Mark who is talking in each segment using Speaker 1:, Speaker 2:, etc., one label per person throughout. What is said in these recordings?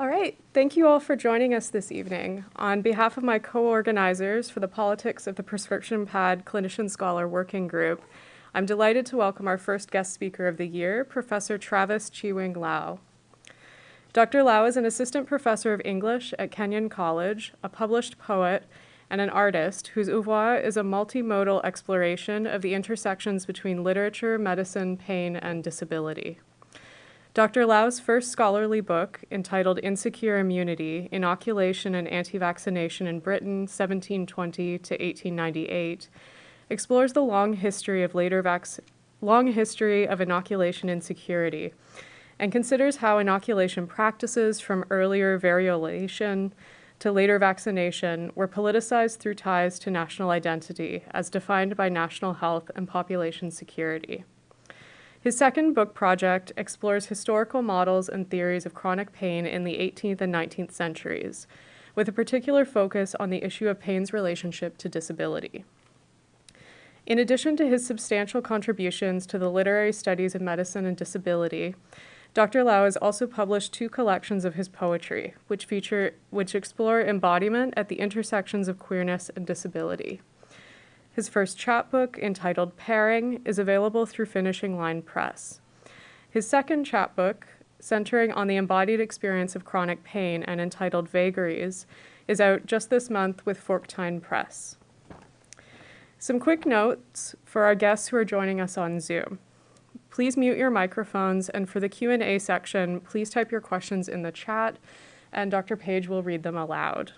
Speaker 1: All right, thank you all for joining us this evening. On behalf of my co-organizers for the Politics of the Prescription Pad Clinician Scholar Working Group, I'm delighted to welcome our first guest speaker of the year, Professor Travis Chi-Wing Lau. Dr. Lau is an assistant professor of English at Kenyon College, a published poet, and an artist whose oeuvre is a multimodal exploration of the intersections between literature, medicine, pain, and disability. Dr. Lau's first scholarly book, entitled Insecure Immunity Inoculation and Anti Vaccination in Britain, 1720 to 1898, explores the long history of later vac- long history of inoculation insecurity and considers how inoculation practices from earlier variolation to later vaccination were politicized through ties to national identity as defined by national health and population security. His second book project explores historical models and theories of chronic pain in the 18th and 19th centuries, with a particular focus on the issue of pain's relationship to disability. In addition to his substantial contributions to the literary studies of medicine and disability, Dr. Lau has also published two collections of his poetry, which feature which explore embodiment at the intersections of queerness and disability. His first chapbook, entitled Paring, is available through Finishing Line Press. His second chapbook, centering on the embodied experience of chronic pain and entitled Vagaries, is out just this month with Forktine Press. Some quick notes for our guests who are joining us on Zoom. Please mute your microphones, and for the Q&A section, please type your questions in the chat, and Dr. Page will read them aloud.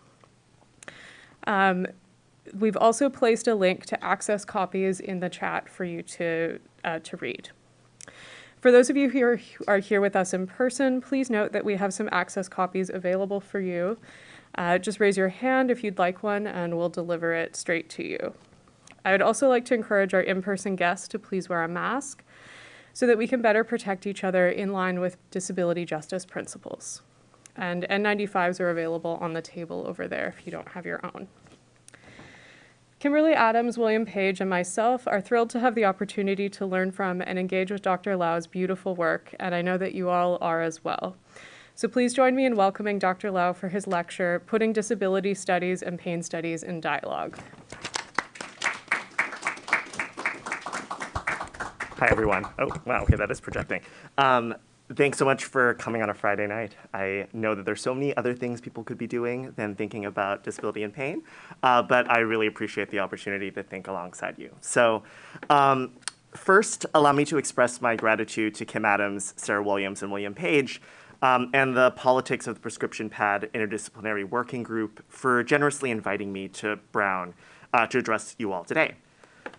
Speaker 1: Um, we've also placed a link to access copies in the chat for you to, uh, to read. For those of you who are, here with us in person, please note that we have some access copies available for you. Uh, just raise your hand if you'd like one and we'll deliver it straight to you. I would also like to encourage our in-person guests to please wear a mask so that we can better protect each other in line with disability justice principles. And N95s are available on the table over there if you don't have your own. Kimberly Adams, William Page, and myself are thrilled to have the opportunity to learn from and engage with Dr. Lau's beautiful work, and I know that you all are as well. So please join me in welcoming Dr. Lau for his lecture, Putting Disability Studies and Pain Studies in Dialogue.
Speaker 2: Hi, everyone. Oh, wow, okay, that is projecting. Um, thanks so much for coming on a Friday night. I know that there's so many other things people could be doing than thinking about disability and pain, uh, but I really appreciate the opportunity to think alongside you. So um, first, allow me to express my gratitude to Kim Adams, Sarah Williams, and William Page, um, and the Politics of the Prescription Pad Interdisciplinary Working Group for generously inviting me to Brown uh, to address you all today. I'm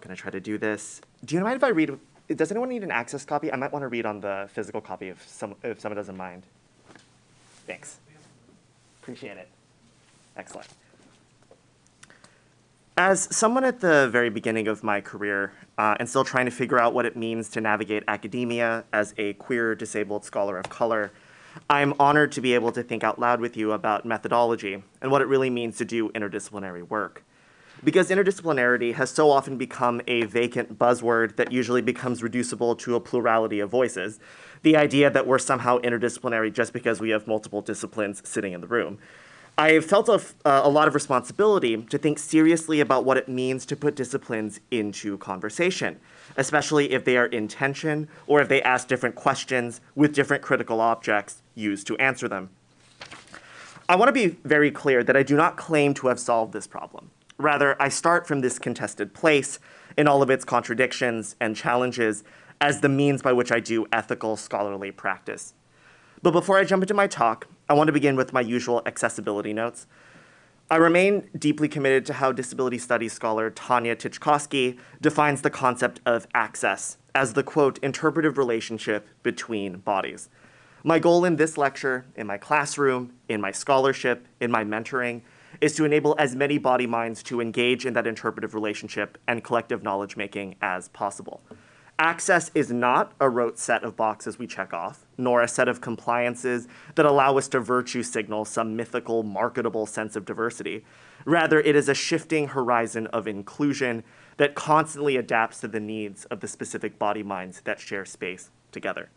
Speaker 2: gonna try to do this. Do you mind if I read does anyone need an access copy? I might want to read on the physical copy if, some, if someone doesn't mind. Thanks. Appreciate it. Excellent. As someone at the very beginning of my career uh, and still trying to figure out what it means to navigate academia as a queer disabled scholar of color, I'm honored to be able to think out loud with you about methodology and what it really means to do interdisciplinary work because interdisciplinarity has so often become a vacant buzzword that usually becomes reducible to a plurality of voices. The idea that we're somehow interdisciplinary just because we have multiple disciplines sitting in the room. I have felt a, uh, a lot of responsibility to think seriously about what it means to put disciplines into conversation, especially if they are in tension or if they ask different questions with different critical objects used to answer them. I want to be very clear that I do not claim to have solved this problem. Rather, I start from this contested place in all of its contradictions and challenges as the means by which I do ethical scholarly practice. But before I jump into my talk, I want to begin with my usual accessibility notes. I remain deeply committed to how disability studies scholar Tanya Titchkosky defines the concept of access as the quote, interpretive relationship between bodies. My goal in this lecture, in my classroom, in my scholarship, in my mentoring, is to enable as many body minds to engage in that interpretive relationship and collective knowledge making as possible. Access is not a rote set of boxes we check off, nor a set of compliances that allow us to virtue signal some mythical, marketable sense of diversity. Rather, it is a shifting horizon of inclusion that constantly adapts to the needs of the specific body minds that share space together.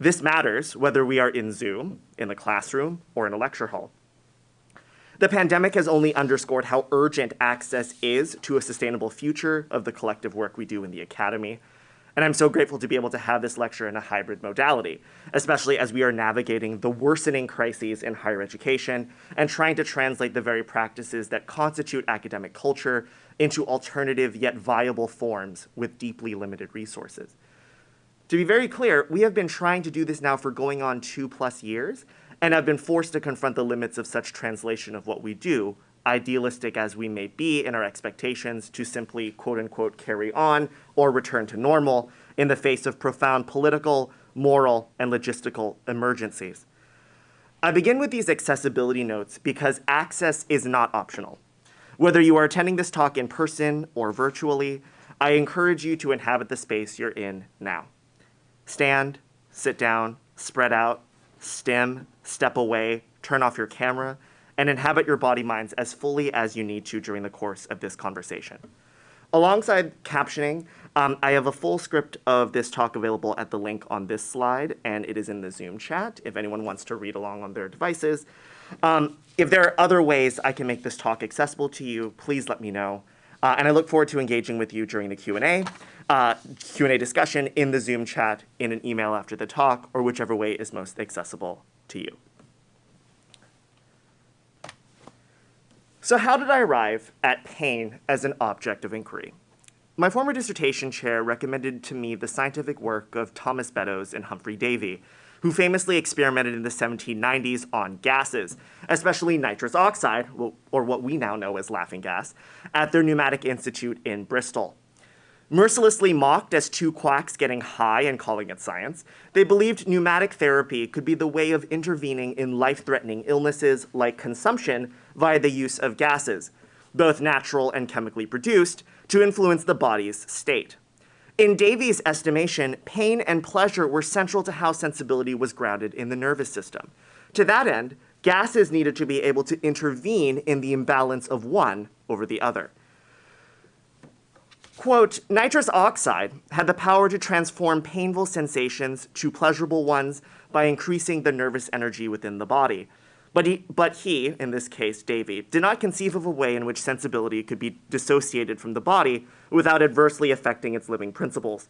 Speaker 2: This matters whether we are in Zoom, in the classroom, or in a lecture hall. The pandemic has only underscored how urgent access is to a sustainable future of the collective work we do in the academy. And I'm so grateful to be able to have this lecture in a hybrid modality, especially as we are navigating the worsening crises in higher education and trying to translate the very practices that constitute academic culture into alternative yet viable forms with deeply limited resources. To be very clear, we have been trying to do this now for going on two plus years, and have been forced to confront the limits of such translation of what we do, idealistic as we may be in our expectations to simply quote unquote carry on or return to normal in the face of profound political, moral, and logistical emergencies. I begin with these accessibility notes because access is not optional. Whether you are attending this talk in person or virtually, I encourage you to inhabit the space you're in now. Stand, sit down, spread out, stem, step away, turn off your camera, and inhabit your body minds as fully as you need to during the course of this conversation. Alongside captioning, um, I have a full script of this talk available at the link on this slide, and it is in the Zoom chat if anyone wants to read along on their devices. Um, if there are other ways I can make this talk accessible to you, please let me know. Uh, and I look forward to engaging with you during the Q&A, uh, Q&A discussion in the Zoom chat, in an email after the talk, or whichever way is most accessible to you. So how did I arrive at pain as an object of inquiry? My former dissertation chair recommended to me the scientific work of Thomas Beddoes and Humphrey Davy, who famously experimented in the 1790s on gases, especially nitrous oxide, or what we now know as laughing gas, at their pneumatic institute in Bristol. Mercilessly mocked as two quacks getting high and calling it science, they believed pneumatic therapy could be the way of intervening in life-threatening illnesses like consumption via the use of gases, both natural and chemically produced, to influence the body's state. In Davy's estimation, pain and pleasure were central to how sensibility was grounded in the nervous system. To that end, gases needed to be able to intervene in the imbalance of one over the other. Quote, nitrous oxide had the power to transform painful sensations to pleasurable ones by increasing the nervous energy within the body. But he, but he, in this case, Davy, did not conceive of a way in which sensibility could be dissociated from the body without adversely affecting its living principles.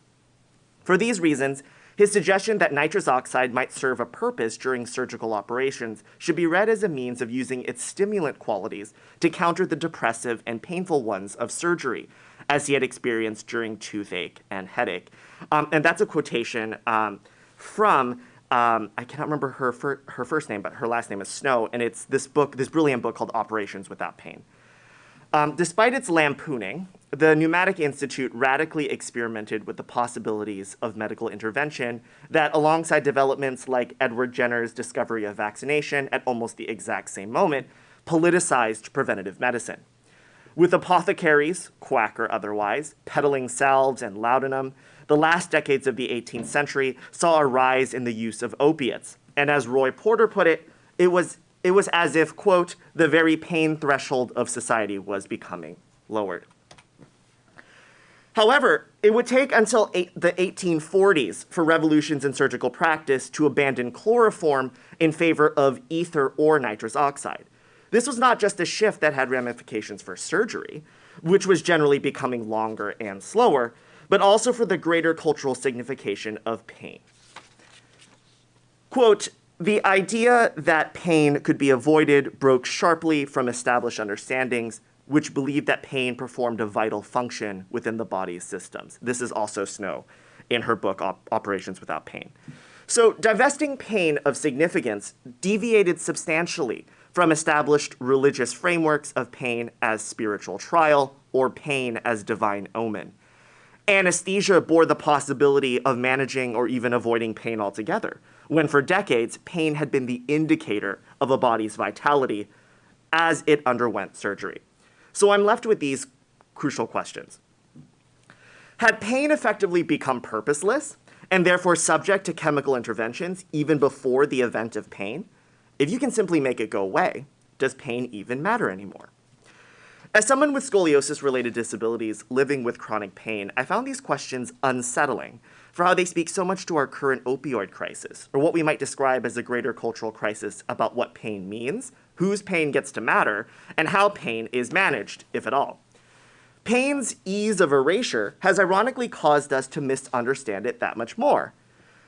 Speaker 2: For these reasons, his suggestion that nitrous oxide might serve a purpose during surgical operations should be read as a means of using its stimulant qualities to counter the depressive and painful ones of surgery, as he had experienced during toothache and headache. Um, and that's a quotation um, from, um, I cannot remember her, fir her first name, but her last name is Snow, and it's this book, this brilliant book called Operations Without Pain. Um, despite its lampooning, the Pneumatic Institute radically experimented with the possibilities of medical intervention that, alongside developments like Edward Jenner's discovery of vaccination at almost the exact same moment, politicized preventative medicine. With apothecaries, quack or otherwise, peddling salves and laudanum, the last decades of the 18th century saw a rise in the use of opiates. And as Roy Porter put it, it was, it was as if, quote, the very pain threshold of society was becoming lowered. However, it would take until eight, the 1840s for revolutions in surgical practice to abandon chloroform in favor of ether or nitrous oxide. This was not just a shift that had ramifications for surgery, which was generally becoming longer and slower, but also for the greater cultural signification of pain. Quote, the idea that pain could be avoided broke sharply from established understandings which believed that pain performed a vital function within the body's systems. This is also Snow in her book, Op Operations Without Pain. So divesting pain of significance deviated substantially from established religious frameworks of pain as spiritual trial or pain as divine omen. Anesthesia bore the possibility of managing or even avoiding pain altogether, when for decades, pain had been the indicator of a body's vitality as it underwent surgery. So I'm left with these crucial questions. Had pain effectively become purposeless and therefore subject to chemical interventions even before the event of pain? If you can simply make it go away, does pain even matter anymore? As someone with scoliosis-related disabilities living with chronic pain, I found these questions unsettling for how they speak so much to our current opioid crisis, or what we might describe as a greater cultural crisis about what pain means, whose pain gets to matter, and how pain is managed, if at all. Pain's ease of erasure has ironically caused us to misunderstand it that much more.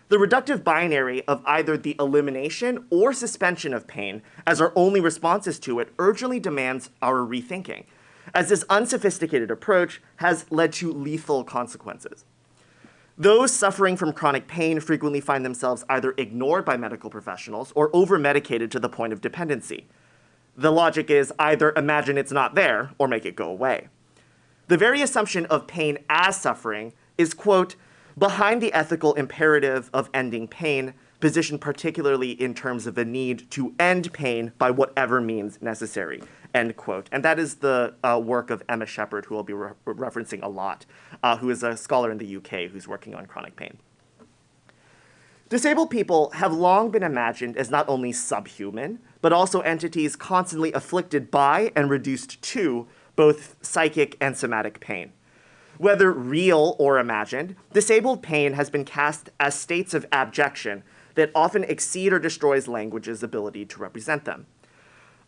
Speaker 2: The reductive binary of either the elimination or suspension of pain as our only responses to it urgently demands our rethinking, as this unsophisticated approach has led to lethal consequences. Those suffering from chronic pain frequently find themselves either ignored by medical professionals or over-medicated to the point of dependency. The logic is either imagine it's not there or make it go away. The very assumption of pain as suffering is, quote, behind the ethical imperative of ending pain, positioned particularly in terms of the need to end pain by whatever means necessary, end quote. And that is the uh, work of Emma Sheppard, who I'll be re referencing a lot, uh, who is a scholar in the UK who's working on chronic pain. Disabled people have long been imagined as not only subhuman, but also entities constantly afflicted by and reduced to both psychic and somatic pain. Whether real or imagined, disabled pain has been cast as states of abjection that often exceed or destroys language's ability to represent them.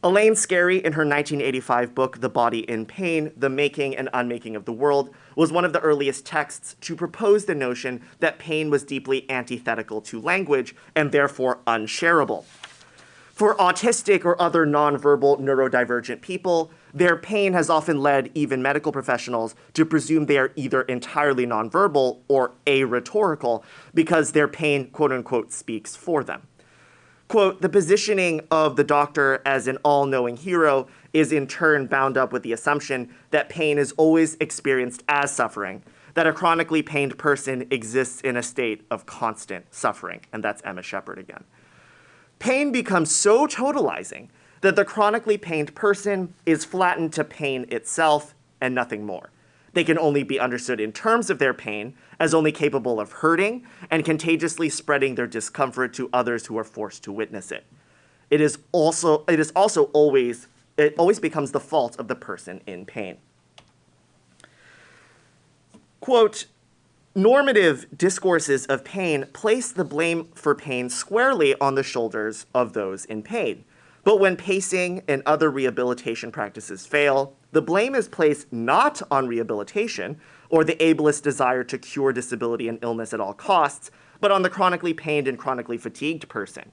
Speaker 2: Elaine Scarry, in her 1985 book, The Body in Pain The Making and Unmaking of the World, was one of the earliest texts to propose the notion that pain was deeply antithetical to language and therefore unshareable. For autistic or other nonverbal neurodivergent people, their pain has often led even medical professionals to presume they are either entirely nonverbal or arhetorical because their pain, quote unquote, speaks for them quote, the positioning of the doctor as an all knowing hero is in turn bound up with the assumption that pain is always experienced as suffering, that a chronically pained person exists in a state of constant suffering. And that's Emma Sheppard again. Pain becomes so totalizing that the chronically pained person is flattened to pain itself and nothing more. They can only be understood in terms of their pain, as only capable of hurting and contagiously spreading their discomfort to others who are forced to witness it. It is also, it is also always, it always becomes the fault of the person in pain. Quote, normative discourses of pain place the blame for pain squarely on the shoulders of those in pain. But when pacing and other rehabilitation practices fail, the blame is placed not on rehabilitation or the ableist desire to cure disability and illness at all costs, but on the chronically pained and chronically fatigued person.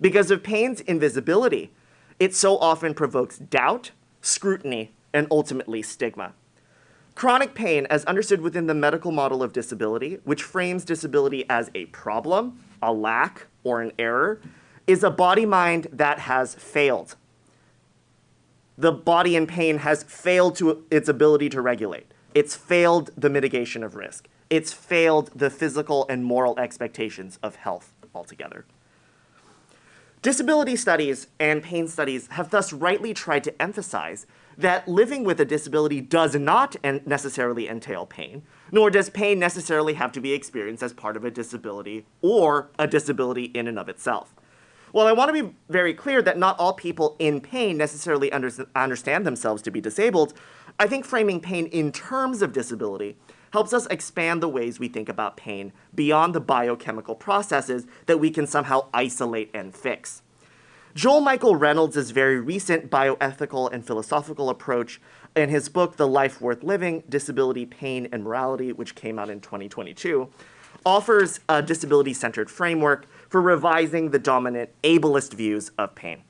Speaker 2: Because of pain's invisibility, it so often provokes doubt, scrutiny, and ultimately stigma. Chronic pain, as understood within the medical model of disability, which frames disability as a problem, a lack, or an error, is a body mind that has failed. The body in pain has failed to its ability to regulate. It's failed the mitigation of risk. It's failed the physical and moral expectations of health altogether. Disability studies and pain studies have thus rightly tried to emphasize that living with a disability does not necessarily entail pain, nor does pain necessarily have to be experienced as part of a disability or a disability in and of itself. Well, I want to be very clear that not all people in pain necessarily under understand themselves to be disabled. I think framing pain in terms of disability helps us expand the ways we think about pain beyond the biochemical processes that we can somehow isolate and fix. Joel Michael Reynolds' very recent bioethical and philosophical approach in his book, The Life Worth Living Disability, Pain, and Morality, which came out in 2022, offers a disability centered framework for revising the dominant ableist views of pain.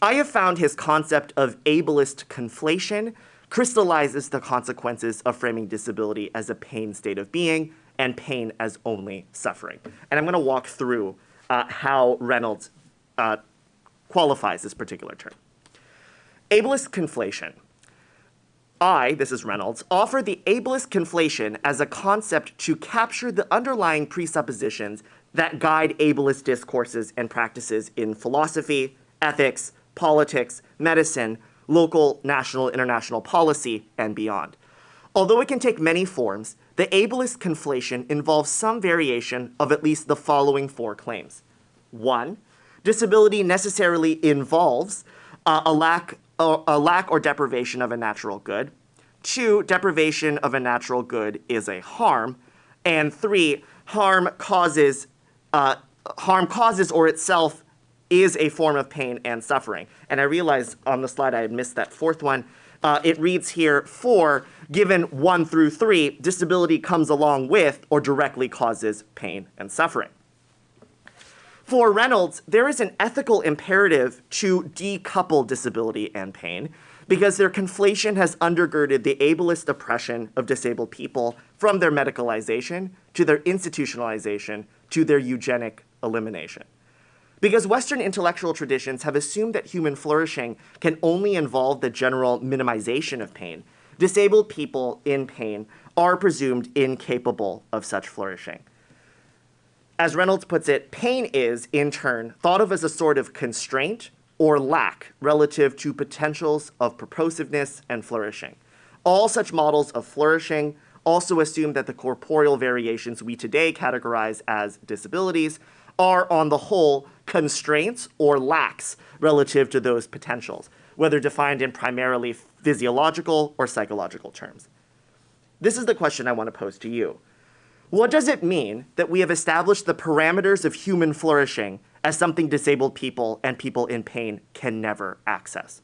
Speaker 2: I have found his concept of ableist conflation crystallizes the consequences of framing disability as a pain state of being and pain as only suffering. And I'm going to walk through uh, how Reynolds uh, qualifies this particular term. Ableist conflation. I, this is Reynolds, offer the ableist conflation as a concept to capture the underlying presuppositions that guide ableist discourses and practices in philosophy, ethics, politics, medicine, local, national, international policy, and beyond. Although it can take many forms, the ableist conflation involves some variation of at least the following four claims. One, disability necessarily involves uh, a, lack, uh, a lack or deprivation of a natural good. Two, deprivation of a natural good is a harm. And three, harm causes, uh, harm causes or itself is a form of pain and suffering. And I realize on the slide I had missed that fourth one. Uh, it reads here, four, given one through three, disability comes along with or directly causes pain and suffering. For Reynolds, there is an ethical imperative to decouple disability and pain because their conflation has undergirded the ableist oppression of disabled people from their medicalization to their institutionalization to their eugenic elimination. Because Western intellectual traditions have assumed that human flourishing can only involve the general minimization of pain, disabled people in pain are presumed incapable of such flourishing. As Reynolds puts it, pain is, in turn, thought of as a sort of constraint or lack relative to potentials of purposiveness and flourishing. All such models of flourishing also assume that the corporeal variations we today categorize as disabilities are, on the whole, constraints or lacks relative to those potentials, whether defined in primarily physiological or psychological terms. This is the question I want to pose to you. What does it mean that we have established the parameters of human flourishing as something disabled people and people in pain can never access?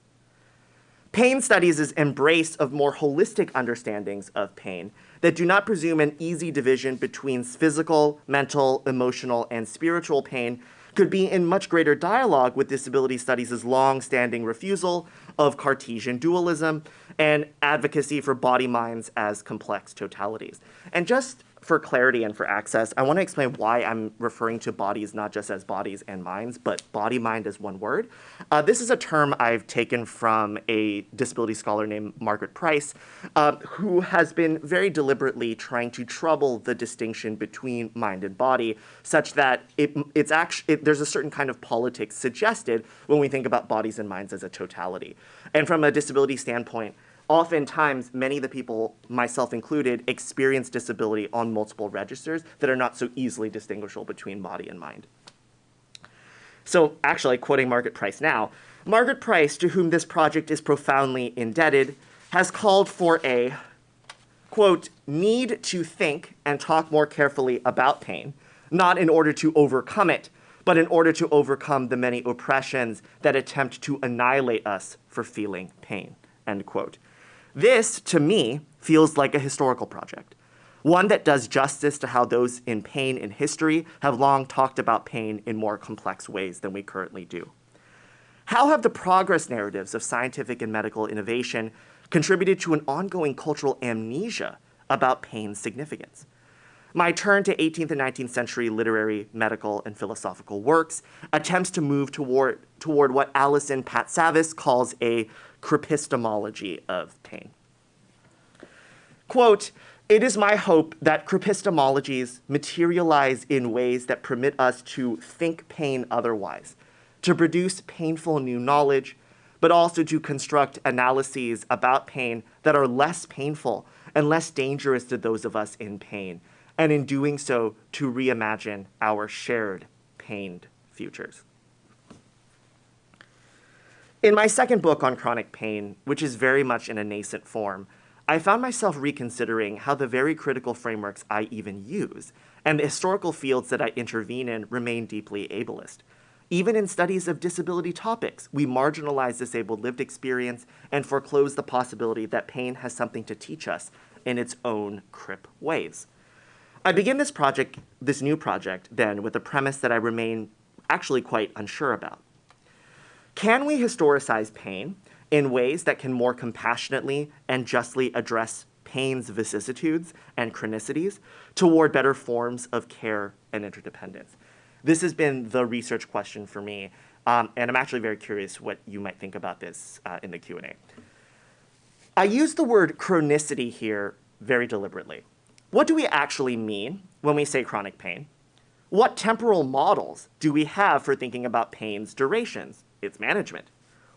Speaker 2: Pain studies' embrace of more holistic understandings of pain that do not presume an easy division between physical, mental, emotional, and spiritual pain could be in much greater dialogue with disability studies' long-standing refusal of Cartesian dualism and advocacy for body minds as complex totalities. And just for clarity and for access, I want to explain why I'm referring to bodies not just as bodies and minds, but body mind as one word. Uh, this is a term I've taken from a disability scholar named Margaret Price, uh, who has been very deliberately trying to trouble the distinction between mind and body, such that it, it's actually it, there's a certain kind of politics suggested when we think about bodies and minds as a totality. And from a disability standpoint, oftentimes many of the people, myself included, experience disability on multiple registers that are not so easily distinguishable between body and mind. So actually, quoting Margaret Price now, Margaret Price, to whom this project is profoundly indebted, has called for a, quote, need to think and talk more carefully about pain, not in order to overcome it, but in order to overcome the many oppressions that attempt to annihilate us for feeling pain, end quote. This, to me, feels like a historical project, one that does justice to how those in pain in history have long talked about pain in more complex ways than we currently do. How have the progress narratives of scientific and medical innovation contributed to an ongoing cultural amnesia about pain's significance? My turn to 18th and 19th century literary, medical, and philosophical works attempts to move toward, toward what Alison Patsavas calls a cripistemology of pain. Quote, it is my hope that cripistemologies materialize in ways that permit us to think pain otherwise, to produce painful new knowledge, but also to construct analyses about pain that are less painful and less dangerous to those of us in pain, and in doing so, to reimagine our shared pained futures. In my second book on chronic pain, which is very much in a nascent form, I found myself reconsidering how the very critical frameworks I even use and the historical fields that I intervene in remain deeply ableist. Even in studies of disability topics, we marginalize disabled lived experience and foreclose the possibility that pain has something to teach us in its own crip ways. I begin this project, this new project, then, with a premise that I remain actually quite unsure about. Can we historicize pain in ways that can more compassionately and justly address pain's vicissitudes and chronicities toward better forms of care and interdependence? This has been the research question for me, um, and I'm actually very curious what you might think about this uh, in the Q&A. I use the word chronicity here very deliberately. What do we actually mean when we say chronic pain? What temporal models do we have for thinking about pain's durations? Its management.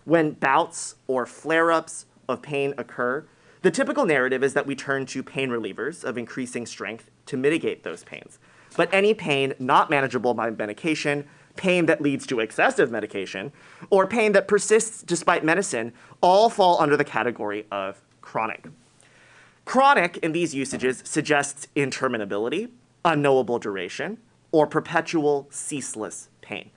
Speaker 2: When bouts or flare-ups of pain occur, the typical narrative is that we turn to pain relievers of increasing strength to mitigate those pains. But any pain not manageable by medication, pain that leads to excessive medication, or pain that persists despite medicine all fall under the category of chronic. Chronic in these usages suggests interminability unknowable duration, or perpetual, ceaseless pain.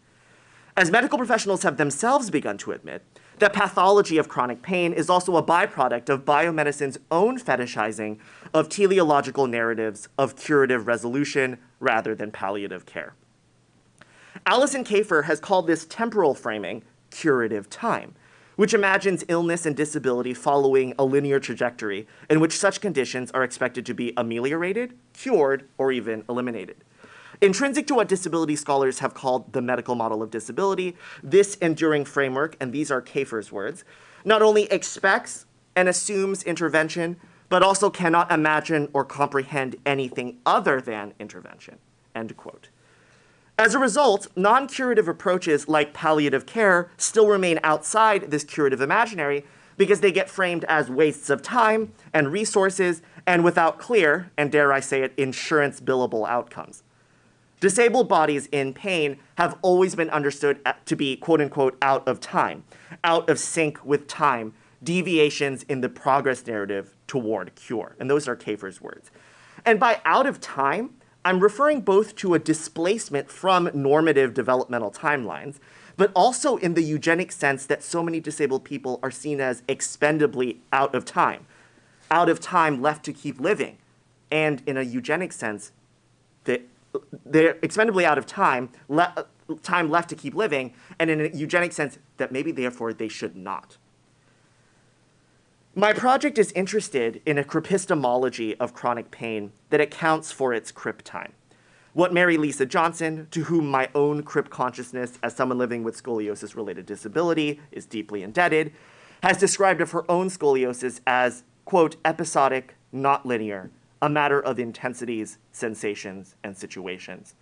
Speaker 2: As medical professionals have themselves begun to admit, the pathology of chronic pain is also a byproduct of biomedicine's own fetishizing of teleological narratives of curative resolution rather than palliative care. Alison Kafer has called this temporal framing curative time, which imagines illness and disability following a linear trajectory in which such conditions are expected to be ameliorated, cured, or even eliminated. Intrinsic to what disability scholars have called the medical model of disability, this enduring framework, and these are Kafer's words, not only expects and assumes intervention, but also cannot imagine or comprehend anything other than intervention, end quote. As a result, non-curative approaches like palliative care still remain outside this curative imaginary because they get framed as wastes of time and resources and without clear, and dare I say it, insurance billable outcomes. Disabled bodies in pain have always been understood to be quote unquote out of time, out of sync with time, deviations in the progress narrative toward cure. And those are Kafer's words. And by out of time, I'm referring both to a displacement from normative developmental timelines, but also in the eugenic sense that so many disabled people are seen as expendably out of time, out of time left to keep living, and in a eugenic sense, that they're expendably out of time, le uh, time left to keep living, and in a eugenic sense, that maybe therefore they should not. My project is interested in a cripistemology of chronic pain that accounts for its crip time. What Merri Lisa Johnson, to whom my own crip consciousness as someone living with scoliosis related disability is deeply indebted, has described of her own scoliosis as, quote, episodic, not linear, a matter of intensities, sensations, and situations.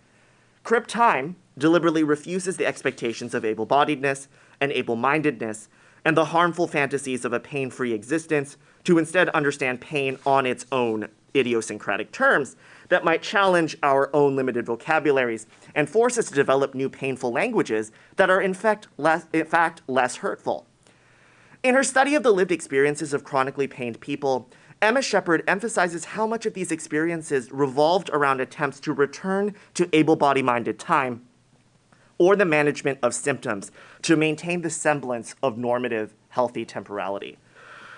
Speaker 2: Crip time deliberately refuses the expectations of able bodiedness and able mindedness and the harmful fantasies of a pain free existence to instead understand pain on its own idiosyncratic terms that might challenge our own limited vocabularies and force us to develop new painful languages that are in fact less, in fact, less hurtful. In her study of the lived experiences of chronically pained people, Emma Sheppard emphasizes how much of these experiences revolved around attempts to return to able body minded time or the management of symptoms to maintain the semblance of normative, healthy temporality.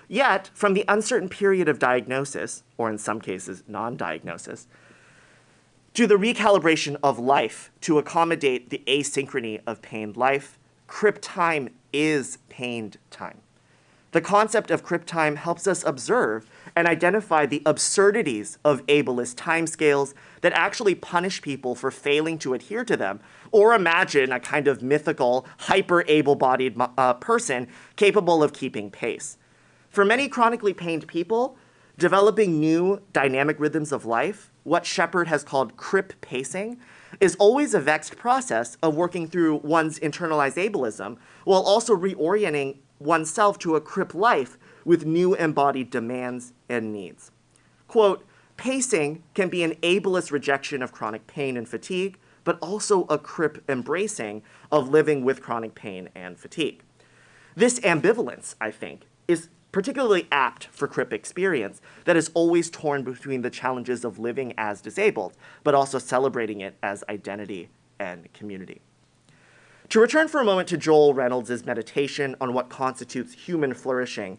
Speaker 2: Yet, from the uncertain period of diagnosis, or in some cases, non diagnosis, to the recalibration of life to accommodate the asynchrony of pained life, crip time is pained time. The concept of crip time helps us observe and identify the absurdities of ableist timescales that actually punish people for failing to adhere to them, or imagine a kind of mythical, hyper able bodied uh, person capable of keeping pace. For many chronically pained people, developing new dynamic rhythms of life, what Sheppard has called crip pacing, is always a vexed process of working through one's internalized ableism while also reorienting oneself to a crip life with new embodied demands and needs. Quote, pacing can be an ableist rejection of chronic pain and fatigue, but also a crip embracing of living with chronic pain and fatigue. This ambivalence, I think, is particularly apt for crip experience that is always torn between the challenges of living as disabled, but also celebrating it as identity and community. To return for a moment to Joel Reynolds' meditation on what constitutes human flourishing,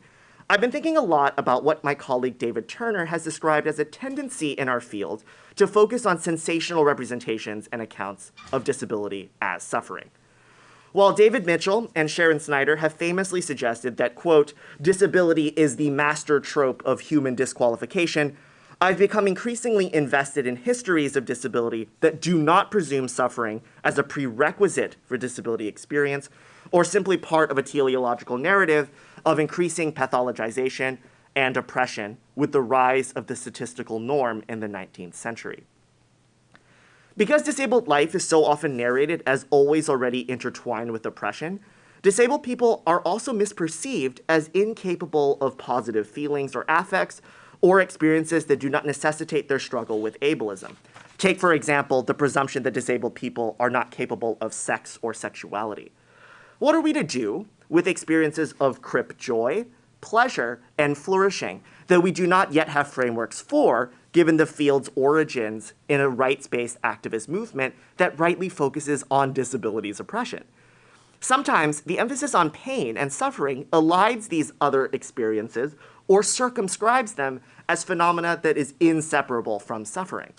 Speaker 2: I've been thinking a lot about what my colleague David Turner has described as a tendency in our field to focus on sensational representations and accounts of disability as suffering. While David Mitchell and Sharon Snyder have famously suggested that, quote, disability is the master trope of human disqualification, I've become increasingly invested in histories of disability that do not presume suffering as a prerequisite for disability experience or simply part of a teleological narrative of increasing pathologization and oppression with the rise of the statistical norm in the 19th century. Because disabled life is so often narrated as always already intertwined with oppression, disabled people are also misperceived as incapable of positive feelings or affects or experiences that do not necessitate their struggle with ableism. Take, for example, the presumption that disabled people are not capable of sex or sexuality. What are we to do with experiences of crip joy, pleasure, and flourishing that we do not yet have frameworks for, given the field's origins in a rights based activist movement that rightly focuses on disabilities oppression. Sometimes the emphasis on pain and suffering elides these other experiences or circumscribes them as phenomena that is inseparable from suffering.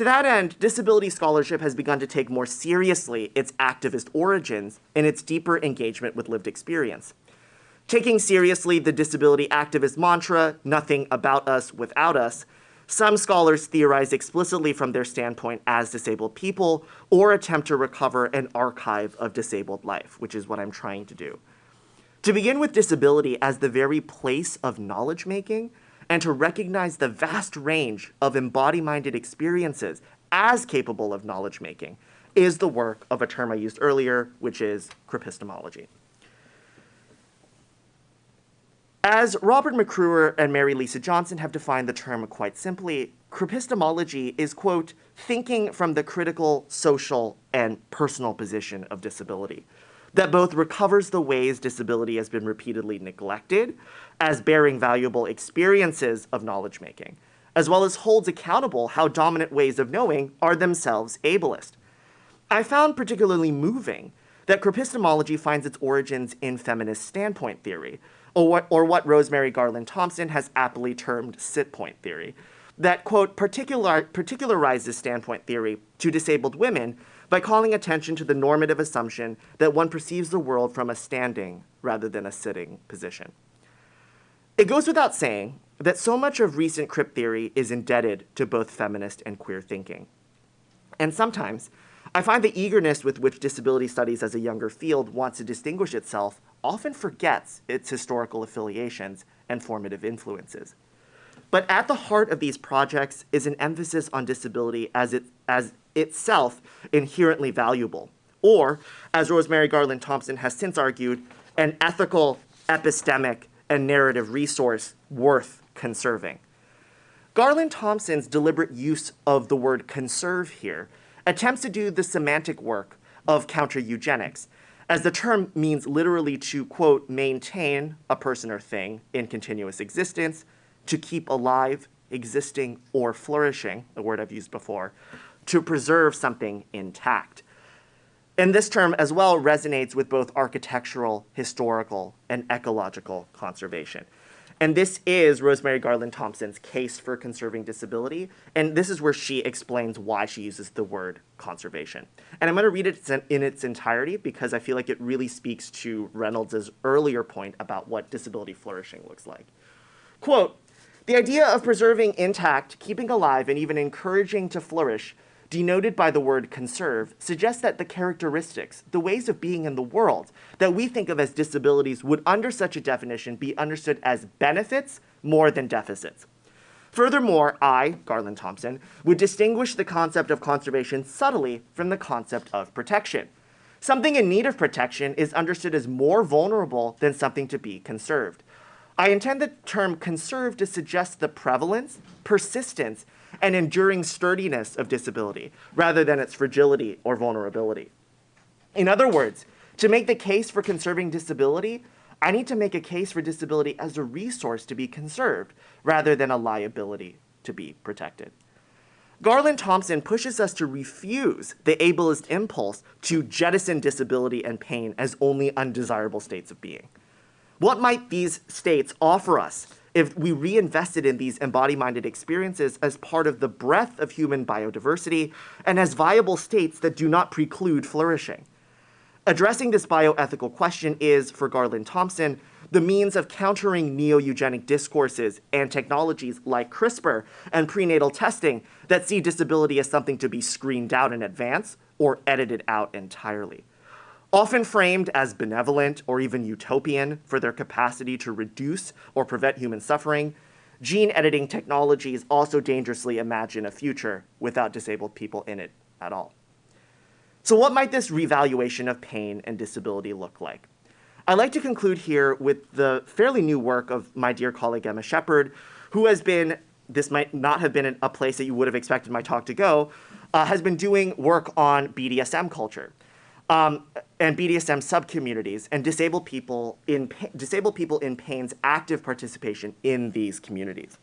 Speaker 2: To that end, disability scholarship has begun to take more seriously its activist origins and its deeper engagement with lived experience. Taking seriously the disability activist mantra, nothing about us without us, some scholars theorize explicitly from their standpoint as disabled people or attempt to recover an archive of disabled life, which is what I'm trying to do. To begin with disability as the very place of knowledge making, and to recognize the vast range of embody minded experiences as capable of knowledge making is the work of a term I used earlier, which is cripistemology. As Robert McRuer and Merri Lisa Johnson have defined the term quite simply, cripistemology is, quote, thinking from the critical, social, and personal position of disability that both recovers the ways disability has been repeatedly neglected as bearing valuable experiences of knowledge making, as well as holds accountable how dominant ways of knowing are themselves ableist. I found particularly moving that cripistemology finds its origins in feminist standpoint theory, or what, or what Rosemarie Garland Thomson has aptly termed sit point theory, that, quote, particular, particularizes standpoint theory to disabled women by calling attention to the normative assumption that one perceives the world from a standing rather than a sitting position. It goes without saying that so much of recent crip theory is indebted to both feminist and queer thinking. And sometimes, I find the eagerness with which disability studies as a younger field wants to distinguish itself often forgets its historical affiliations and formative influences. But at the heart of these projects is an emphasis on disability as, it, as itself inherently valuable, or, as Rosemarie Garland Thomson has since argued, an ethical, epistemic, and narrative resource worth conserving. Garland Thomson's deliberate use of the word conserve here attempts to do the semantic work of counter eugenics, as the term means literally to, quote, maintain a person or thing in continuous existence, to keep alive, existing, or flourishing, a word I've used before, to preserve something intact. And this term as well resonates with both architectural, historical, and ecological conservation. And this is Rosemarie Garland Thomson's case for conserving disability. And this is where she explains why she uses the word conservation. And I'm going to read it in its entirety because I feel like it really speaks to Reynolds' earlier point about what disability flourishing looks like. Quote, the idea of preserving intact, keeping alive, and even encouraging to flourish denoted by the word conserve, suggests that the characteristics, the ways of being in the world that we think of as disabilities would, under such a definition, be understood as benefits more than deficits. Furthermore, I, Garland Thomson, would distinguish the concept of conservation subtly from the concept of protection. Something in need of protection is understood as more vulnerable than something to be conserved. I intend the term conserve to suggest the prevalence, persistence, and enduring sturdiness of disability rather than its fragility or vulnerability. In other words, to make the case for conserving disability, I need to make a case for disability as a resource to be conserved rather than a liability to be protected. Garland Thomson pushes us to refuse the ableist impulse to jettison disability and pain as only undesirable states of being. What might these states offer us if we reinvested in these embody-minded experiences as part of the breadth of human biodiversity and as viable states that do not preclude flourishing. Addressing this bioethical question is, for Garland Thomson, the means of countering neo-eugenic discourses and technologies like CRISPR and prenatal testing that see disability as something to be screened out in advance or edited out entirely. Often framed as benevolent or even utopian for their capacity to reduce or prevent human suffering, gene editing technologies also dangerously imagine a future without disabled people in it at all. So, what might this revaluation of pain and disability look like? I'd like to conclude here with the fairly new work of my dear colleague Emma Sheppard, who has been, this might not have been a place that you would have expected my talk to go, uh, has been doing work on BDSM culture um, and BDSM subcommunities and disabled people in disabled people in pain's active participation in these communities.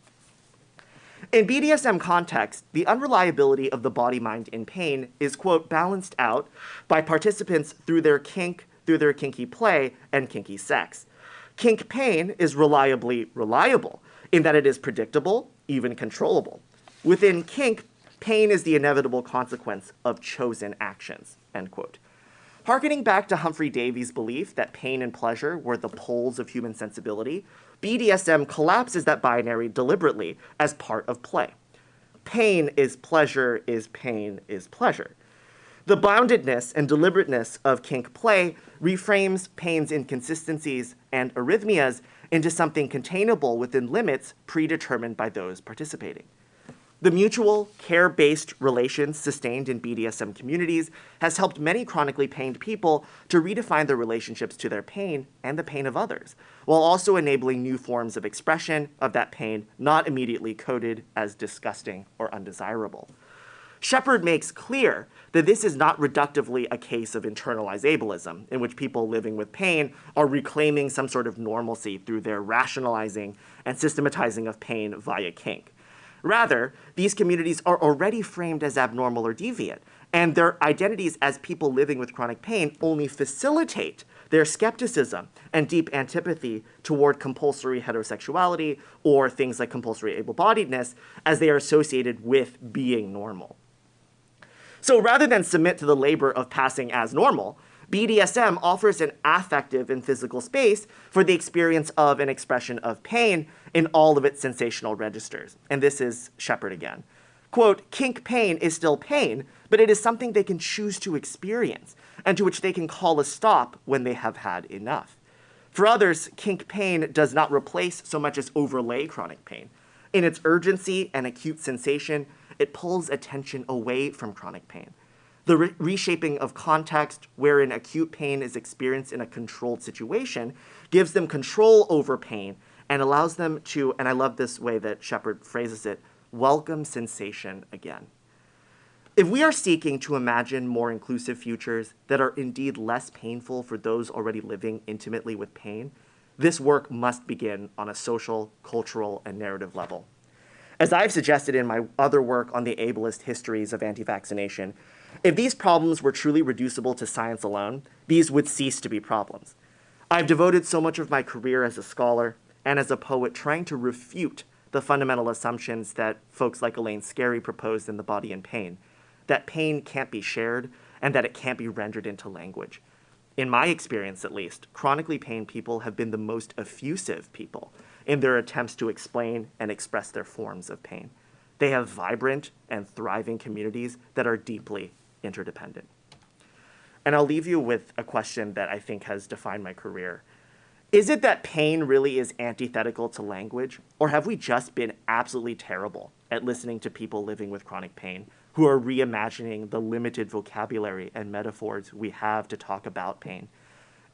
Speaker 2: In BDSM context, the unreliability of the body mind in pain is, quote, balanced out by participants through their kink, through their kinky play, and kinky sex. Kink pain is reliably reliable in that it is predictable, even controllable. Within kink, pain is the inevitable consequence of chosen actions, end quote. Harkening back to Humphry Davy's belief that pain and pleasure were the poles of human sensibility, BDSM collapses that binary deliberately as part of play. Pain is pleasure, is pain, is pleasure. The boundedness and deliberateness of kink play reframes pain's inconsistencies and arrhythmias into something containable within limits predetermined by those participating. The mutual, care based relations sustained in BDSM communities has helped many chronically pained people to redefine their relationships to their pain and the pain of others, while also enabling new forms of expression of that pain not immediately coded as disgusting or undesirable. Sheppard makes clear that this is not reductively a case of internalized ableism, in which people living with pain are reclaiming some sort of normalcy through their rationalizing and systematizing of pain via kink. Rather, these communities are already framed as abnormal or deviant, and their identities as people living with chronic pain only facilitate their skepticism and deep antipathy toward compulsory heterosexuality or things like compulsory able bodiedness as they are associated with being normal. So rather than submit to the labor of passing as normal, BDSM offers an affective and physical space for the experience of an expression of pain in all of its sensational registers. And this is Sheppard again. Quote, kink pain is still pain, but it is something they can choose to experience and to which they can call a stop when they have had enough. For others, kink pain does not replace so much as overlay chronic pain. In its urgency and acute sensation, it pulls attention away from chronic pain. The re- reshaping of context, wherein acute pain is experienced in a controlled situation, gives them control over pain and allows them to, and I love this way that Sheppard phrases it, welcome sensation again. If we are seeking to imagine more inclusive futures that are indeed less painful for those already living intimately with pain, this work must begin on a social, cultural, and narrative level. As I've suggested in my other work on the ableist histories of anti vaccination, if these problems were truly reducible to science alone, these would cease to be problems. I've devoted so much of my career as a scholar and as a poet trying to refute the fundamental assumptions that folks like Elaine Scarry proposed in The Body in Pain that pain can't be shared and that it can't be rendered into language. In my experience, at least, chronically pained people have been the most effusive people in their attempts to explain and express their forms of pain. They have vibrant and thriving communities that are deeply interdependent. And I'll leave you with a question that I think has defined my career. Is it that pain really is antithetical to language, or have we just been absolutely terrible at listening to people living with chronic pain who are reimagining the limited vocabulary and metaphors we have to talk about pain?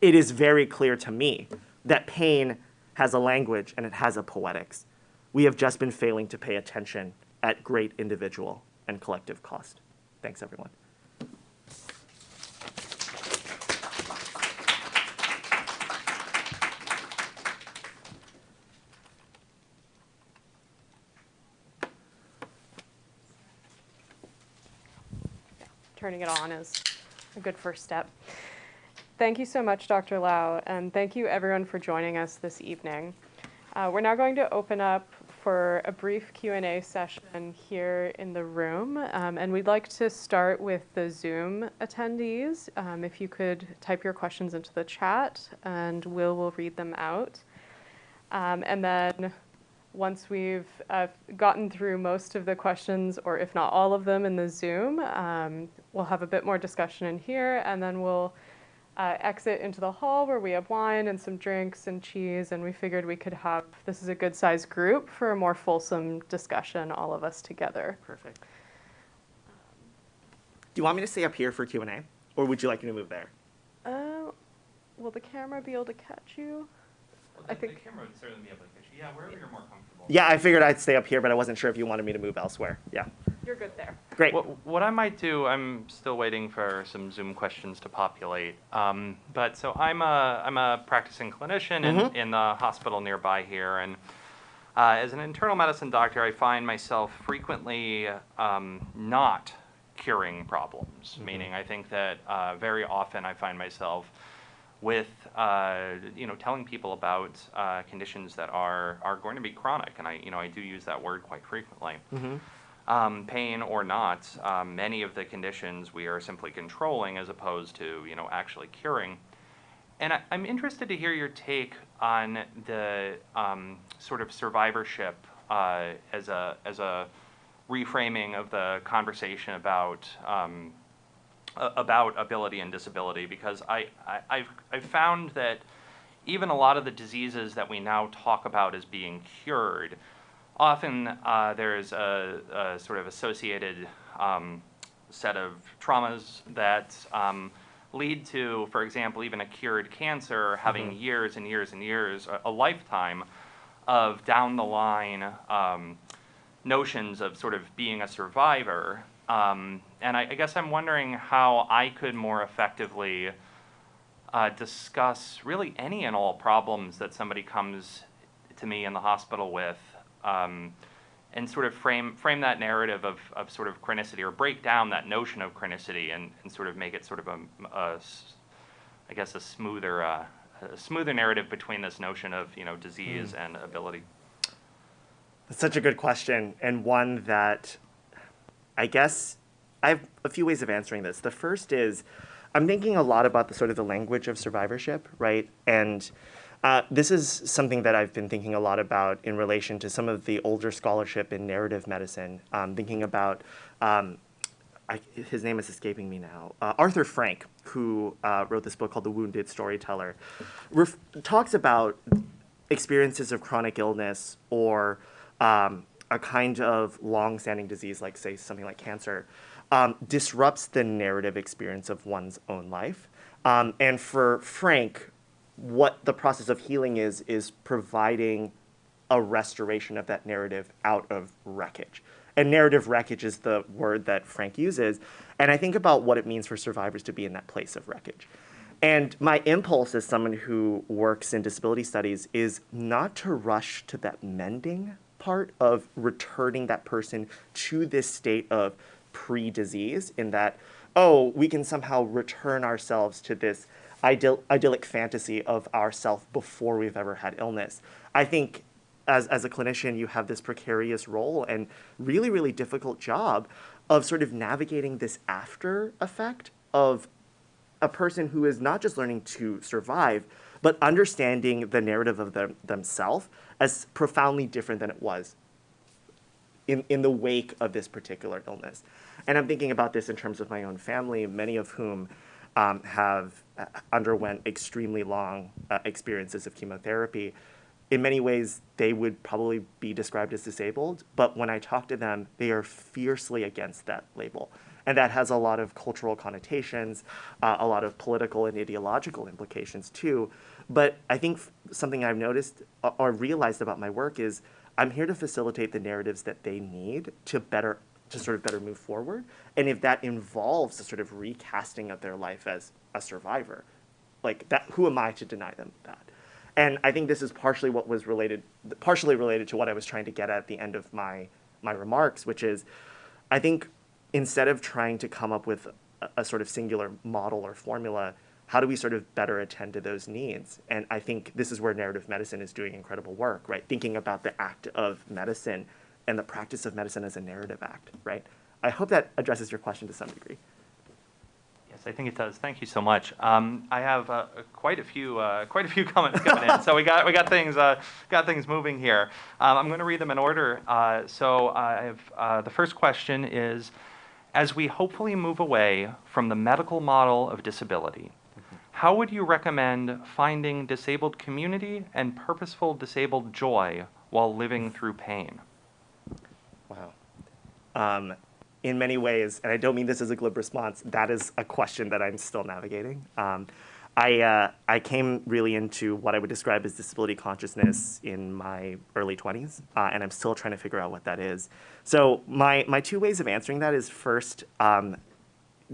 Speaker 2: It is very clear to me that pain has a language and it has a poetics. We have just been failing to pay attention at great individual and collective cost. Thanks, everyone.
Speaker 1: turning it on is a good first step. Thank you so much, Dr. Lau, and thank you everyone for joining us this evening. Uh, we're now going to open up for a brief Q&A session here in the room, um, and we'd like to start with the Zoom attendees. Um, if you could type your questions into the chat, and Will will read them out. Um, and then once we've uh, gotten through most of the questions, or if not all of them in the Zoom, um, we'll have a bit more discussion in here, and then we'll uh, exit into the hall where we have wine and some drinks and cheese, and we figured we could have, this is a good sized group for a more fulsome discussion, all of us together.
Speaker 2: Perfect. Do you want me to stay up here for Q&A, or would you like me to move there?
Speaker 1: Uh, will the camera be able to catch you?
Speaker 3: Well,
Speaker 1: I think-
Speaker 3: the camera would certainly be able to catch you. Yeah, wherever you're more comfortable.
Speaker 2: Yeah, I figured I'd stay up here, but I wasn't sure if you wanted me to move elsewhere. Yeah,
Speaker 1: You're good there.
Speaker 2: great.
Speaker 3: What, what I might do, I'm still waiting for some Zoom questions to populate. Um, but so I'm a I'm a practicing clinician in,
Speaker 2: Mhm.
Speaker 3: in the hospital nearby here, and Uh, as an internal medicine doctor, I find myself frequently um, not curing problems, meaning I think that uh, very often I find myself with uh, you know telling people about uh, conditions that are are going to be chronic, and I you know I do use that word quite frequently. Um, pain or not, um, many of the conditions we are simply controlling as opposed to you know actually curing. And I, I'm interested to hear your take on the um, sort of survivorship uh, as a as a reframing of the conversation about um, about ability and disability because I, I I've I've found that even a lot of the diseases that we now talk about as being cured, often uh, there's a, a sort of associated um, set of traumas that um, lead to, for example, even a cured cancer having years and years and years, a, a lifetime of down the line um, notions of sort of being a survivor. Um, and I, I guess I'm wondering how I could more effectively uh, discuss really any and all problems that somebody comes to me in the hospital with, um, and sort of frame frame that narrative of, of sort of chronicity or break down that notion of chronicity and, and sort of make it sort of a, a I guess a smoother uh, a smoother narrative between this notion of you know disease and ability.
Speaker 2: That's such a good question, and one that I guess I have a few ways of answering this. The first is I'm thinking a lot about the sort of the language of survivorship, right? And uh, this is something that I've been thinking a lot about in relation to some of the older scholarship in narrative medicine. Um, thinking about um, I, his name is escaping me now. Uh, Arthur Frank, who uh, wrote this book called The Wounded Storyteller, ref- talks about experiences of chronic illness or um, a kind of long-standing disease, like say something like cancer, um, disrupts the narrative experience of one's own life. Um, and for Frank, what the process of healing is is providing a restoration of that narrative out of wreckage. And narrative wreckage is the word that Frank uses. And I think about what it means for survivors to be in that place of wreckage. And my impulse as someone who works in disability studies is not to rush to that mending part of returning that person to this state of pre disease, in that, oh, we can somehow return ourselves to this idyll- idyllic fantasy of ourself before we've ever had illness. I think as, as a clinician, you have this precarious role and really, really difficult job of sort of navigating this after effect of a person who is not just learning to survive, but understanding the narrative of them, themselves as profoundly different than it was in, in the wake of this particular illness. And I'm thinking about this in terms of my own family, many of whom um, have uh, underwent extremely long uh, experiences of chemotherapy. In many ways, they would probably be described as disabled, but when I talk to them, they are fiercely against that label. And that has a lot of cultural connotations, uh, a lot of political and ideological implications too. But I think something I've noticed or- or realized about my work is I'm here to facilitate the narratives that they need to better to sort of better move forward. And if that involves a sort of recasting of their life as a survivor, like that, who am I to deny them that? And I think this is partially what was related, partially related to what I was trying to get at at the end of my my remarks, which is, I think instead of trying to come up with a, a sort of singular model or formula, how do we sort of better attend to those needs? And I think this is where narrative medicine is doing incredible work, right? Thinking about the act of medicine and the practice of medicine as a narrative act, right? I hope that addresses your question to some degree.
Speaker 3: Yes, I think it does. Thank you so much. Um, I have uh, quite a few uh, quite a few comments coming in, so we got we got things uh, got things moving here. Um, I'm going to read them in order. Uh, so I have uh, the first question is, as we hopefully move away from the medical model of disability, how would you recommend finding disabled community and purposeful disabled joy while living through pain?
Speaker 2: Wow. Um, in many ways, and I don't mean this as a glib response, that is a question that I'm still navigating. Um, I, uh, I came really into what I would describe as disability consciousness in my early 20s, uh, and I'm still trying to figure out what that is. So, my, my two ways of answering that is first, um,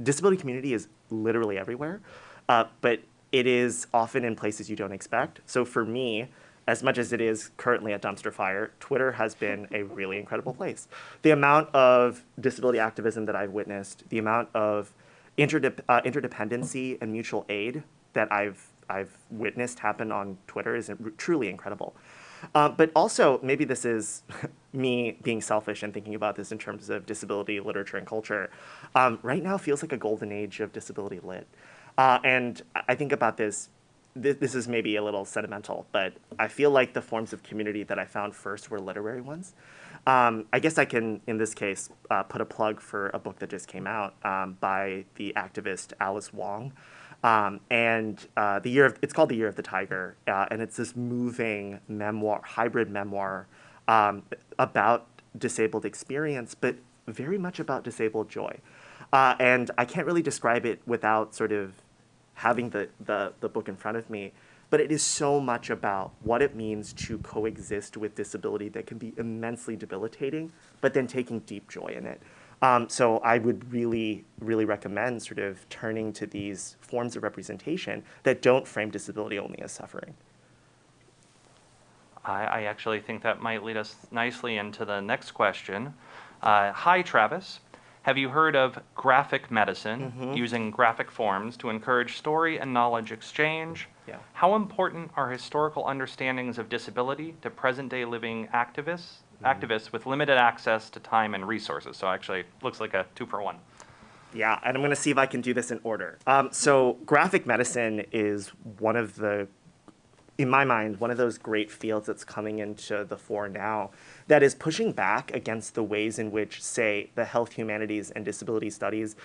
Speaker 2: disability community is literally everywhere, uh, but it is often in places you don't expect. So for me, as much as it is currently a dumpster fire, Twitter has been a really incredible place. The amount of disability activism that I've witnessed, the amount of uh, interdependency and mutual aid that I've I've witnessed happen on Twitter is truly incredible. Uh, but also, maybe this is me being selfish and thinking about this in terms of disability literature and culture. Um, right now feels like a golden age of disability lit. Uh, and I think about this, this, is maybe a little sentimental, but I feel like the forms of community that I found first were literary ones. Um, I guess I can, in this case, uh, put a plug for a book that just came out um, by the activist Alice Wong. Um, and uh, the year of, it's called the Year of the Tiger, uh, and it's this moving memoir, hybrid memoir um, about disabled experience, but very much about disabled joy. Uh, and I can't really describe it without sort of having the, the, the book in front of me, but it is so much about what it means to coexist with disability that can be immensely debilitating, but then taking deep joy in it. Um, so I would really, really recommend sort of turning to these forms of representation that don't frame disability only as suffering.
Speaker 3: I, I actually think that might lead us nicely into the next question. Uh, hi, Travis. Have you heard of graphic medicine
Speaker 2: Mhm.
Speaker 3: using graphic forms to encourage story and knowledge exchange?
Speaker 2: Yeah.
Speaker 3: How important are historical understandings of disability to present day living activists, activists with limited access to time and resources? So actually, looks like a two for one.
Speaker 2: Yeah, and I'm going to see if I can do this in order. Um, so, graphic medicine is one of the, in my mind, one of those great fields that's coming into the fore now that is pushing back against the ways in which, say, the health humanities and disability studies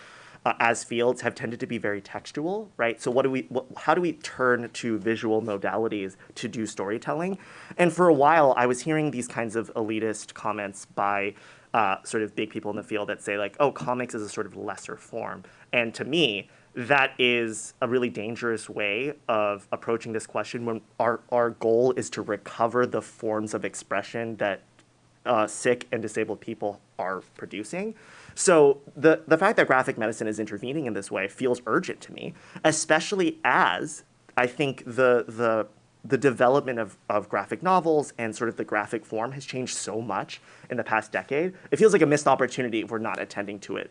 Speaker 2: uh, as fields have tended to be very textual, right? So what do we, what, how do we turn to visual modalities to do storytelling? And for a while, I was hearing these kinds of elitist comments by uh, sort of big people in the field that say like, oh, comics is a sort of lesser form. And to me, that is a really dangerous way of approaching this question when our, our goal is to recover the forms of expression that uh, sick and disabled people are producing. So the, the fact that graphic medicine is intervening in this way feels urgent to me, especially as I think the, the, the development of, of graphic novels and sort of the graphic form has changed so much in the past decade. It feels like a missed opportunity if we're not attending to it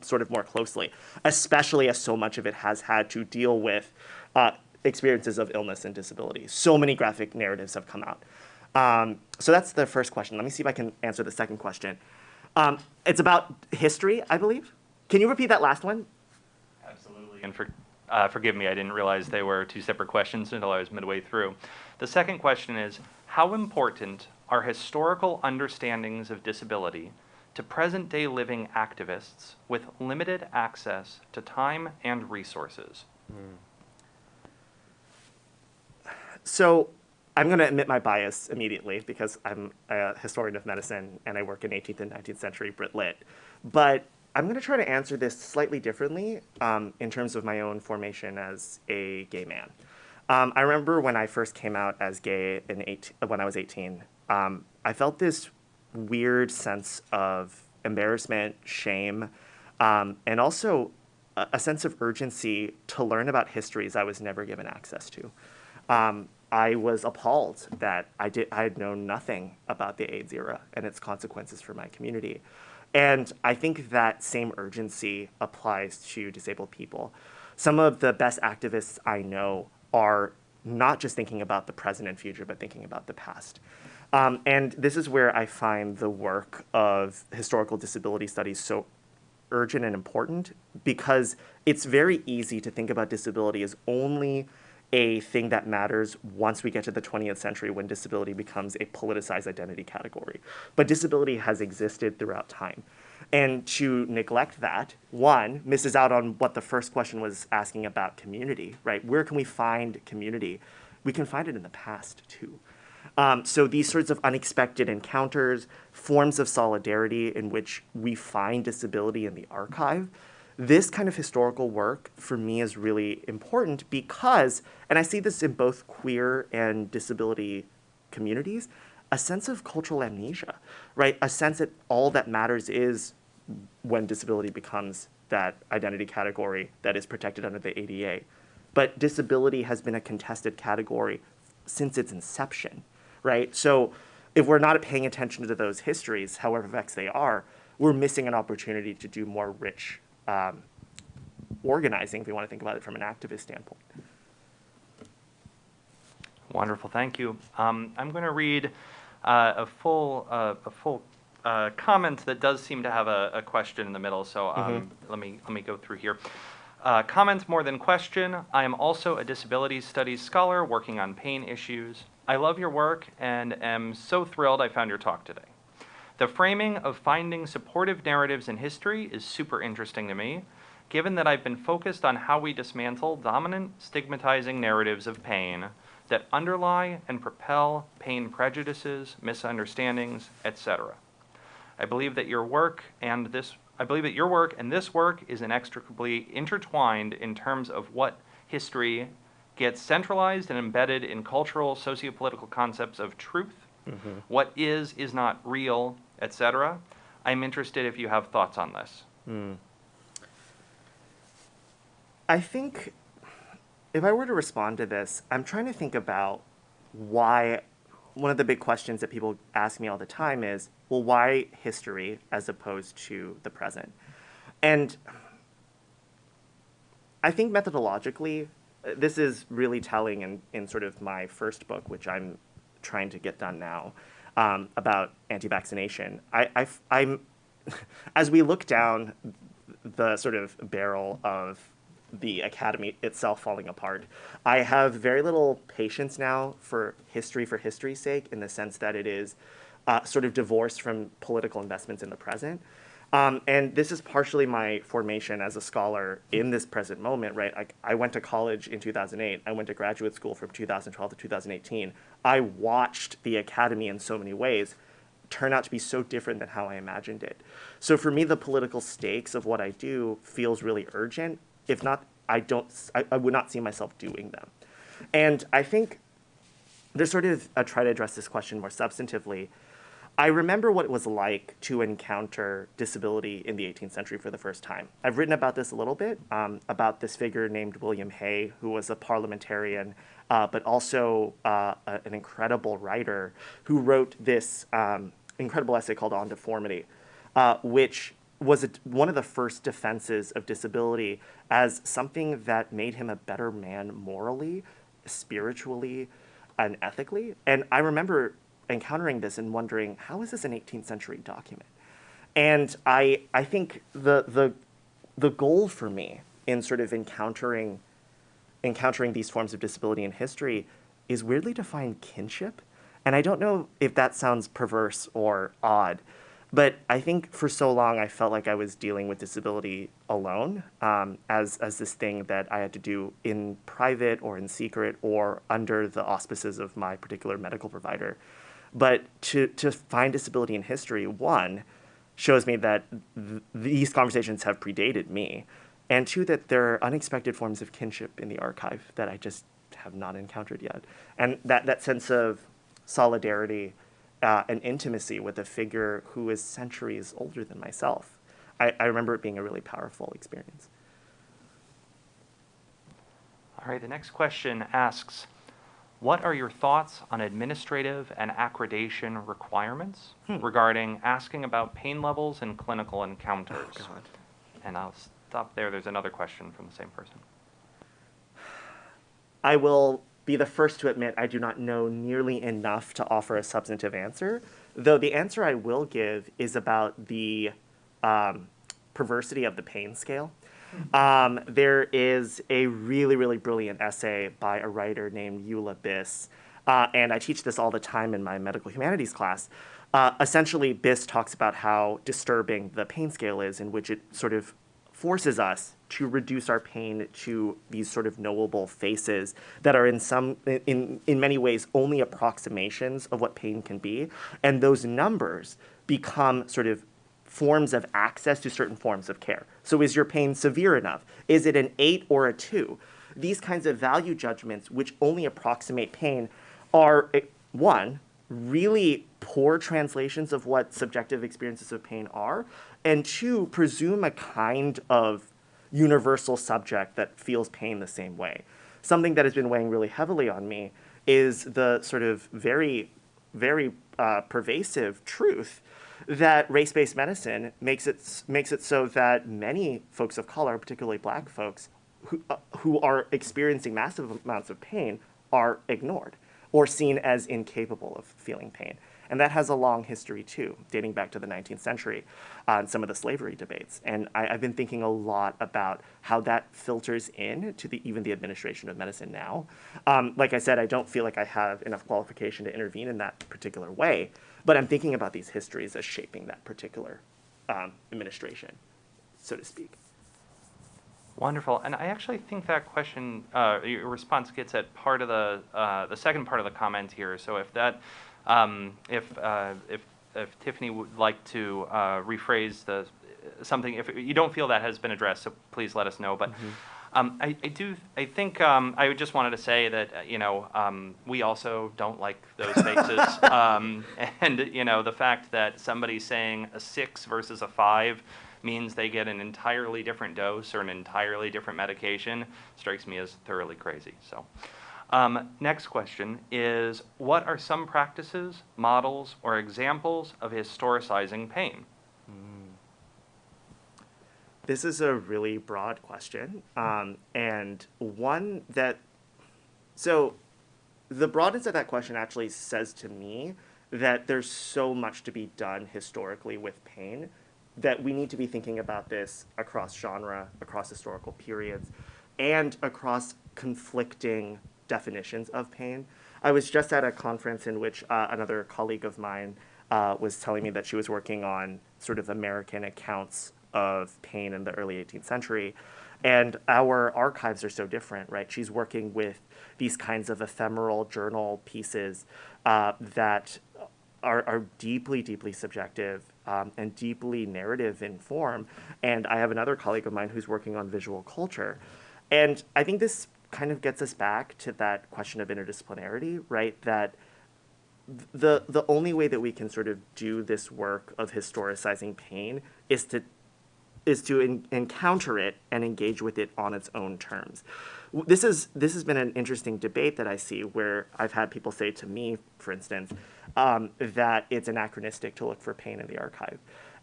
Speaker 2: sort of more closely, especially as so much of it has had to deal with uh, experiences of illness and disability. So many graphic narratives have come out. Um, so that's the first question. Let me see if I can answer the second question. Um, it's about history, I believe. Can you repeat that last one?
Speaker 3: Absolutely. And for, uh, forgive me, I didn't realize they were two separate questions until I was midway through. The second question is How important are historical understandings of disability to present day living activists with limited access to time and resources?
Speaker 2: So I'm going to admit my bias immediately because I'm a historian of medicine and I work in 18th and 19th century Brit Lit. But I'm going to try to answer this slightly differently um, in terms of my own formation as a gay man. Um, I remember when I first came out as gay in eight, when I was 18, um, I felt this weird sense of embarrassment, shame, um, and also a, a, sense of urgency to learn about histories I was never given access to. Um, I was appalled that I did I had known nothing about the AIDS era and its consequences for my community. And I think that same urgency applies to disabled people. Some of the best activists I know are not just thinking about the present and future, but thinking about the past. Um, and this is where I find the work of historical disability studies so urgent and important because it's very easy to think about disability as only a thing that matters once we get to the 20th century when disability becomes a politicized identity category. But disability has existed throughout time. And to neglect that, one, misses out on what the first question was asking about community, right? Where can we find community? We can find it in the past too. Um, so these sorts of unexpected encounters, forms of solidarity in which we find disability in the archive, this kind of historical work for me is really important because, and I see this in both queer and disability communities, a sense of cultural amnesia, right? A sense that all that matters is when disability becomes that identity category that is protected under the ADA. But disability has been a contested category since its inception, right? So if we're not paying attention to those histories, however vexed they are, we're missing an opportunity to do more rich um, organizing, if we want to think about it from an activist standpoint.
Speaker 3: Wonderful, thank you. Um, I'm going to read uh, a full, uh, a full uh, comment that does seem to have a, a question in the middle. So um, let me let me go through here. Uh, comment more than question. I am also a disability studies scholar working on pain issues. I love your work and am so thrilled I found your talk today. The framing of finding supportive narratives in history is super interesting to me, given that I've been focused on how we dismantle dominant stigmatizing narratives of pain that underlie and propel pain prejudices, misunderstandings, etc. I believe that your work and this I believe that your work and this work is inextricably intertwined in terms of what history gets centralized and embedded in cultural sociopolitical concepts of truth, mm-hmm. what is is not real, etc. I'm interested if you have thoughts on this. Hmm.
Speaker 2: I think if I were to respond to this, I'm trying to think about why one of the big questions that people ask me all the time is, well, why history as opposed to the present? And I think methodologically, this is really telling in, in sort of my first book, which I'm trying to get done now, um, about anti-vaccination. I, I, I'm, as we look down the sort of barrel of the academy itself falling apart, I have very little patience now for history for history's sake, in the sense that it is uh, sort of divorced from political investments in the present. Um, and this is partially my formation as a scholar in this present moment, right? Like I went to college in 2008. I went to graduate school from 2012 to 2018. I watched the academy in so many ways turn out to be so different than how I imagined it. So for me, the political stakes of what I do feels really urgent. If not, I don't. I, I would not see myself doing them. And I think there's sort of I try to address this question more substantively. I remember what it was like to encounter disability in the 18th century for the first time. I've written about this a little bit, um, about this figure named William Hay, who was a parliamentarian, uh, but also uh, a, an incredible writer who wrote this um, incredible essay called On Deformity, uh, which was a, one of the first defenses of disability as something that made him a better man morally, spiritually, and ethically. And I remember encountering this and wondering, how is this an 18th century document? And I, I think the, the, the goal for me in sort of encountering, encountering these forms of disability in history is weirdly to find kinship. And I don't know if that sounds perverse or odd, but I think for so long I felt like I was dealing with disability alone um, as, as this thing that I had to do in private or in secret or under the auspices of my particular medical provider. But to, to find disability in history, one, shows me that th- these conversations have predated me, and two, that there are unexpected forms of kinship in the archive that I just have not encountered yet. And that, that sense of solidarity uh, and intimacy with a figure who is centuries older than myself, I, I remember it being a really powerful experience.
Speaker 3: All right, the next question asks What are your thoughts on administrative and accreditation requirements regarding asking about pain levels in clinical encounters?
Speaker 2: God.
Speaker 3: And I'll stop there. There's another question from the same person.
Speaker 2: I will be the first to admit I do not know nearly enough to offer a substantive answer, though the answer I will give is about the um, perversity of the pain scale. Um, there is a really, really brilliant essay by a writer named Eula Biss, uh, and I teach this all the time in my medical humanities class. Uh, essentially, Biss talks about how disturbing the pain scale is, in which it sort of forces us to reduce our pain to these sort of knowable faces that are in some in in many ways only approximations of what pain can be and those numbers become sort of forms of access to certain forms of care. So is your pain severe enough? Is it an 8 or a 2 these kinds of value judgments which only approximate pain are eh, one really poor translations of what subjective experiences of pain are, and two, presume a kind of universal subject that feels pain the same way. Something that has been weighing really heavily on me is the sort of very, very uh, pervasive truth that race-based medicine makes it makes it so that many folks of color, particularly Black folks, who uh, who are experiencing massive amounts of pain, are ignored or seen as incapable of feeling pain. And that has a long history too, dating back to the 19th century on some of the slavery debates. And I, have been thinking a lot about how that filters in to the, even the administration of medicine now. Um, like I said, I don't feel like I have enough qualification to intervene in that particular way, but I'm thinking about these histories as shaping that particular um, administration, so to speak.
Speaker 3: Wonderful, and I actually think that question, uh, your response gets at part of the uh, the second part of the comment here. So if that um, if, uh, if, if Tiffany would like to uh, rephrase the something, if you don't feel that has been addressed, so please let us know. But mm-hmm. Um, I, I, do, I think um, I just wanted to say that uh, you know um, we also don't like those faces, um, and you know the fact that somebody saying a six versus a five means they get an entirely different dose or an entirely different medication strikes me as thoroughly crazy. So. Um, next question is, what are some practices, models, or examples of historicizing pain?
Speaker 2: This is a really broad question, um, and one that, so the broadness of that question actually says to me that there's so much to be done historically with pain that we need to be thinking about this across genre, across historical periods, and across conflicting definitions of pain. I was just at a conference in which uh, another colleague of mine uh, was telling me that she was working on sort of American accounts of pain in the early 18th century. And our archives are so different, right? She's working with these kinds of ephemeral journal pieces uh, that are, are deeply, deeply subjective um, and deeply narrative in form. And I have another colleague of mine who's working on visual culture. And I think this kind of gets us back to that question of interdisciplinarity, right? That the the only way that we can sort of do this work of historicizing pain is to is to encounter it and engage with it on its own terms. This is this has been an interesting debate that I see where I've had people say to me, for instance, um, that it's anachronistic to look for pain in the archive,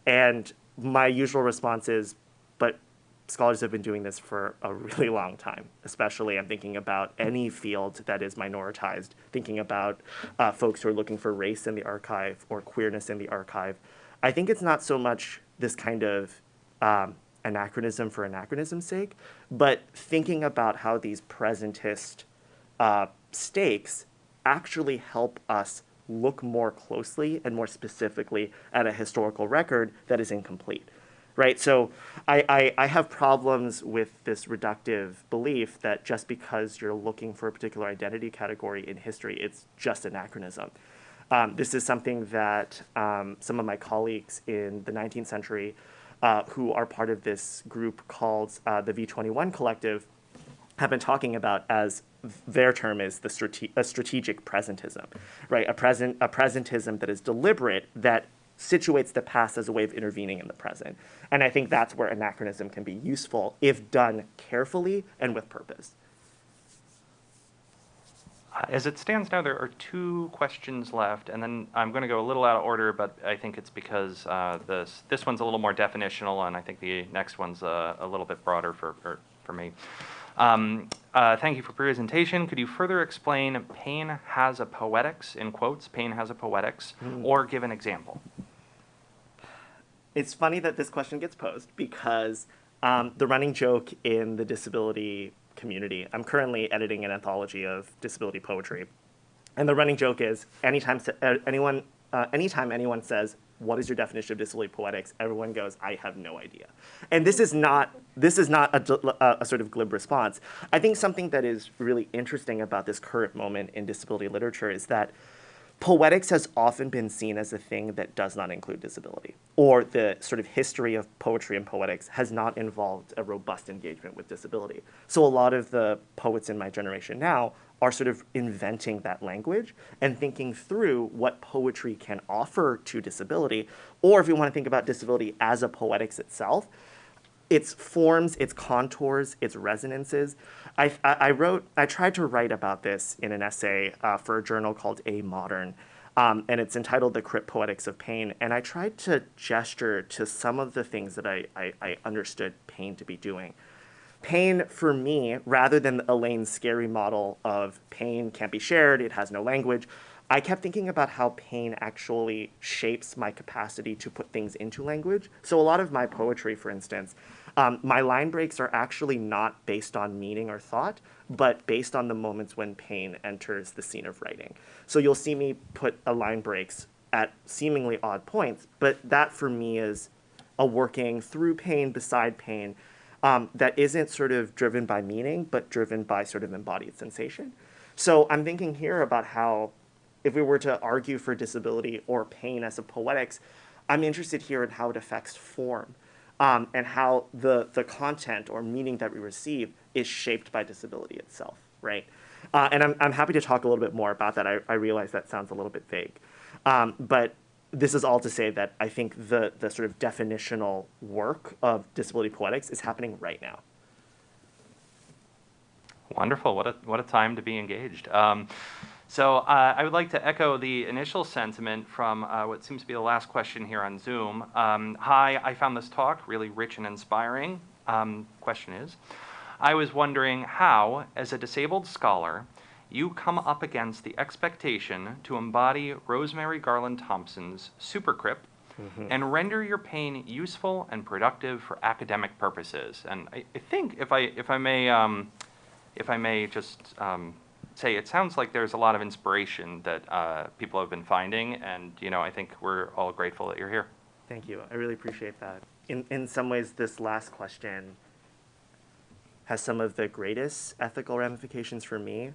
Speaker 2: and my usual response is, but scholars have been doing this for a really long time, especially I'm thinking about any field that is minoritized, thinking about uh, folks who are looking for race in the archive or queerness in the archive. I think it's not so much this kind of um, anachronism for anachronism's sake, but thinking about how these presentist uh, stakes actually help us look more closely and more specifically at a historical record that is incomplete right? So I, I, I, have problems with this reductive belief that just because you're looking for a particular identity category in history, it's just anachronism. Um, this is something that um, some of my colleagues in the 19th century uh, who are part of this group called uh, the V21 Collective have been talking about as their term is the strate- a strategic presentism, right? A present a presentism that is deliberate that situates the past as a way of intervening in the present. And I think that's where anachronism can be useful if done carefully and with purpose.
Speaker 3: Uh, as it stands now, there are two questions left, and then I'm going to go a little out of order, but I think it's because uh, this this one's a little more definitional, and I think the next one's uh, a little bit broader for for, for me. Um, uh, thank you for presentation. Could you further explain pain has a poetics, in quotes, pain has a poetics, mm. or give an example?
Speaker 2: It's funny that this question gets posed because um, the running joke in the disability community, I'm currently editing an anthology of disability poetry. And the running joke is anytime uh, anyone, uh, anytime anyone says, what is your definition of disability poetics? Everyone goes, I have no idea. And this is not, this is not a, a, a, sort of glib response. I think something that is really interesting about this current moment in disability literature is that poetics has often been seen as a thing that does not include disability, or the sort of history of poetry and poetics has not involved a robust engagement with disability. So a lot of the poets in my generation now are sort of inventing that language and thinking through what poetry can offer to disability, or if you want to think about disability as a poetics itself, its forms, its contours, its resonances. I, I, I wrote, I tried to write about this in an essay uh, for a journal called Amodern, um, and it's entitled The Crip Poetics of Pain. And I tried to gesture to some of the things that I, I, I understood pain to be doing. Pain, for me, rather than Elaine Scarry's model of pain can't be shared, it has no language, I kept thinking about how pain actually shapes my capacity to put things into language. So a lot of my poetry, for instance, um, my line breaks are actually not based on meaning or thought, but based on the moments when pain enters the scene of writing. So you'll see me put a line breaks at seemingly odd points, but that for me is a working through pain, beside pain, um, that isn't sort of driven by meaning, but driven by sort of embodied sensation. So I'm thinking here about how if we were to argue for disability or pain as a poetics, I'm interested here in how it affects form um, and how the, the content or meaning that we receive is shaped by disability itself, right? Uh, and I'm, I'm happy to talk a little bit more about that. I, I realize that sounds a little bit vague. Um, but this is all to say that I think the, the sort of definitional work of disability poetics is happening right now.
Speaker 3: Wonderful. What a, what a time to be engaged. Um, so uh, I would like to echo the initial sentiment from uh, what seems to be the last question here on Zoom. Um, hi, I found this talk really rich and inspiring. Um, question is, I was wondering how, as a disabled scholar, you come up against the expectation to embody Rosemarie Garland Thomson's supercrip mm-hmm. and render your pain useful and productive for academic purposes. And I, I think, if I if I may, um, if I may just um, say it sounds like there's a lot of inspiration that uh, people have been finding, and you know I think we're all grateful that you're here.
Speaker 2: Thank you. I really appreciate that. In in some ways, this last question has some of the greatest ethical ramifications for me.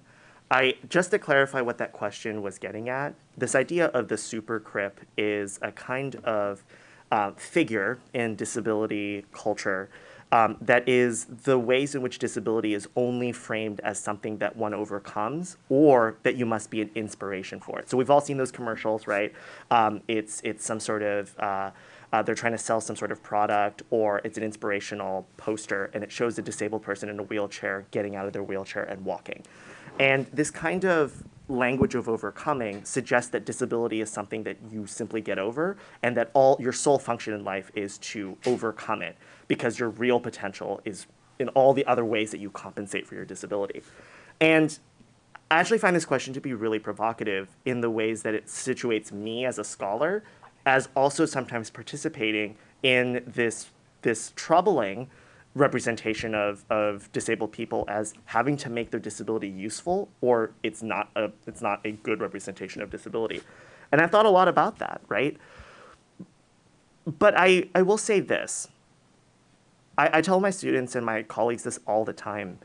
Speaker 2: I just to clarify what that question was getting at. This idea of the super crip is a kind of uh, figure in disability culture um, that is the ways in which disability is only framed as something that one overcomes or that you must be an inspiration for it. So we've all seen those commercials, right? Um, it's, it's some sort of, uh, uh, they're trying to sell some sort of product or it's an inspirational poster and it shows a disabled person in a wheelchair getting out of their wheelchair and walking. And this kind of language of overcoming suggests that disability is something that you simply get over and that all your sole function in life is to overcome it because your real potential is in all the other ways that you compensate for your disability. And I actually find this question to be really provocative in the ways that it situates me as a scholar as also sometimes participating in this, this troubling representation of, of disabled people as having to make their disability useful or it's not a it's not a good representation of disability. And I've thought a lot about that, right? But I, I will say this. I, I tell my students and my colleagues this all the time.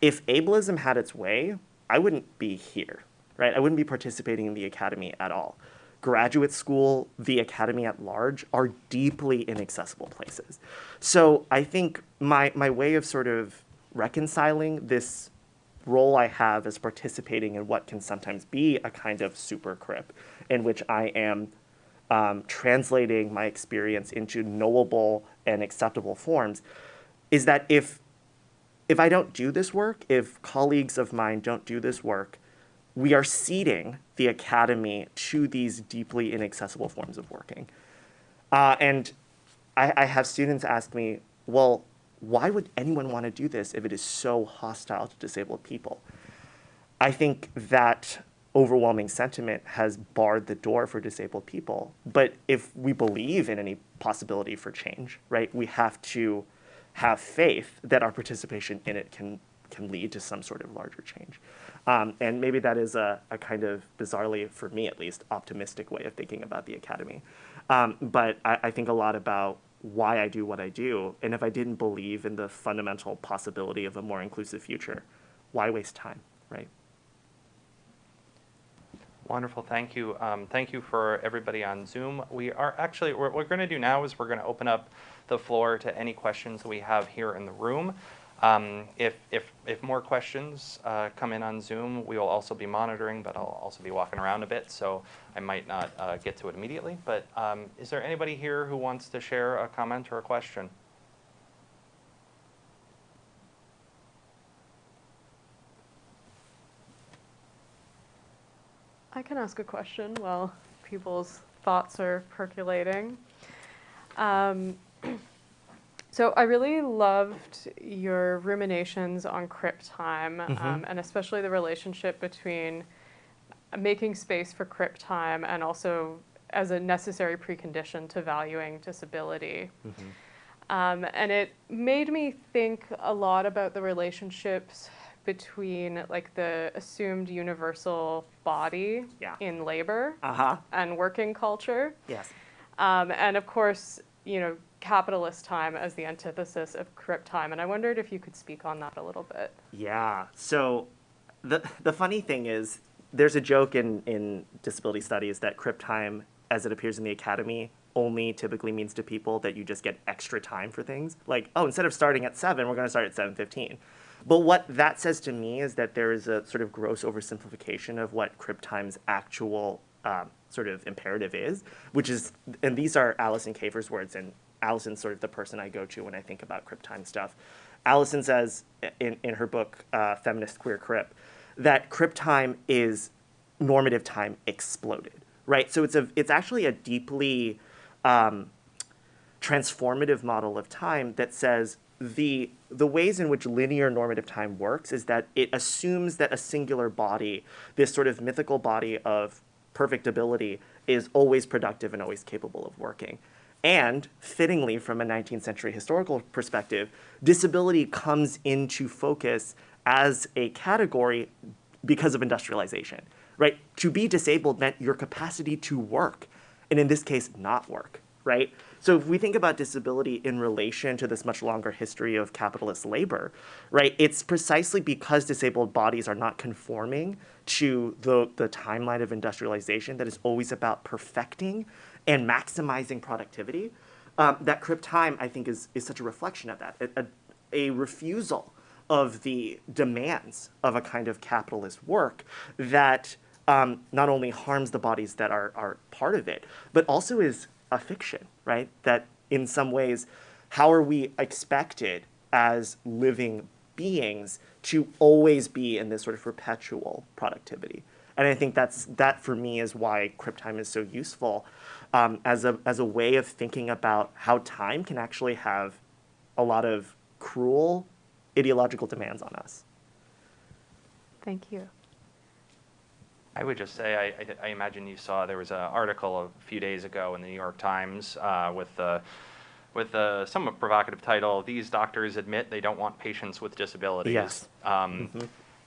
Speaker 2: If ableism had its way, I wouldn't be here, right? I wouldn't be participating in the academy at all graduate school, the academy at large, are deeply inaccessible places. So I think my, my way of sort of reconciling this role I have as participating in what can sometimes be a kind of super crip, in which I am um, translating my experience into knowable and acceptable forms, is that if if I don't do this work, if colleagues of mine don't do this work, we are ceding the academy to these deeply inaccessible forms of working. Uh, and I, I have students ask me, well, why would anyone want to do this if it is so hostile to disabled people? I think that overwhelming sentiment has barred the door for disabled people. But if we believe in any possibility for change, right, we have to have faith that our participation in it can, can lead to some sort of larger change. Um, and maybe that is a, a, kind of bizarrely, for me at least, optimistic way of thinking about the academy. Um, but I, I, think a lot about why I do what I do. And if I didn't believe in the fundamental possibility of a more inclusive future, why waste time, right?
Speaker 3: Wonderful, thank you. Um, thank you for everybody on Zoom. We are actually, what we're going to do now is we're going to open up the floor to any questions we have here in the room. Um, if, if, if more questions uh, come in on Zoom, we will also be monitoring, but I'll also be walking around a bit, so I might not uh, get to it immediately. But um, is there anybody here who wants to share a comment or a question?
Speaker 1: I can ask a question while people's thoughts are percolating. Um, so I really loved your ruminations on crip time, um, and especially the relationship between making space for crip time and also as a necessary precondition to valuing disability. Um, and it made me think a lot about the relationships between like the assumed universal body
Speaker 2: Yeah.
Speaker 1: in labor
Speaker 2: Uh huh.
Speaker 1: and working culture.
Speaker 2: Yes.
Speaker 1: Um, and of course, you know, capitalist time as the antithesis of crip time. And I wondered if you could speak on that a little bit.
Speaker 2: Yeah. So the the funny thing is there's a joke in, in disability studies that crip time as it appears in the academy only typically means to people that you just get extra time for things. Like, oh, instead of starting at seven, we're gonna start at seven fifteen. But what that says to me is that there is a sort of gross oversimplification of what crip time's actual um, sort of imperative is, which is, and these are Alison Kafer's words, and Alison's sort of the person I go to when I think about crip time stuff. Alison says in, in her book, uh, Feminist Queer Crip, that crip time is normative time exploded, right? So it's a, it's actually a deeply um, transformative model of time that says the the ways in which linear normative time works is that it assumes that a singular body, this sort of mythical body of perfect ability, is always productive and always capable of working. And fittingly, from a 19th century historical perspective, disability comes into focus as a category because of industrialization, right? To be disabled meant your capacity to work, and in this case, not work, right? So if we think about disability in relation to this much longer history of capitalist labor, right, it's precisely because disabled bodies are not conforming to the, the timeline of industrialization that is always about perfecting and maximizing productivity. Um, that crip time, I think, is, is such a reflection of that. A, a, refusal of the demands of a kind of capitalist work that um, not only harms the bodies that are, are part of it, but also is a fiction, right? That in some ways, how are we expected as living beings to always be in this sort of perpetual productivity? And I think that's that for me is why crip time is so useful um, as a as a way of thinking about how time can actually have a lot of cruel ideological demands on us.
Speaker 1: Thank you.
Speaker 3: I would just say, I, I, I imagine you saw there was an article a few days ago in the New York Times uh, with the with a somewhat provocative title, "These doctors admit they don't want patients with disabilities."
Speaker 2: Yes.
Speaker 3: Um,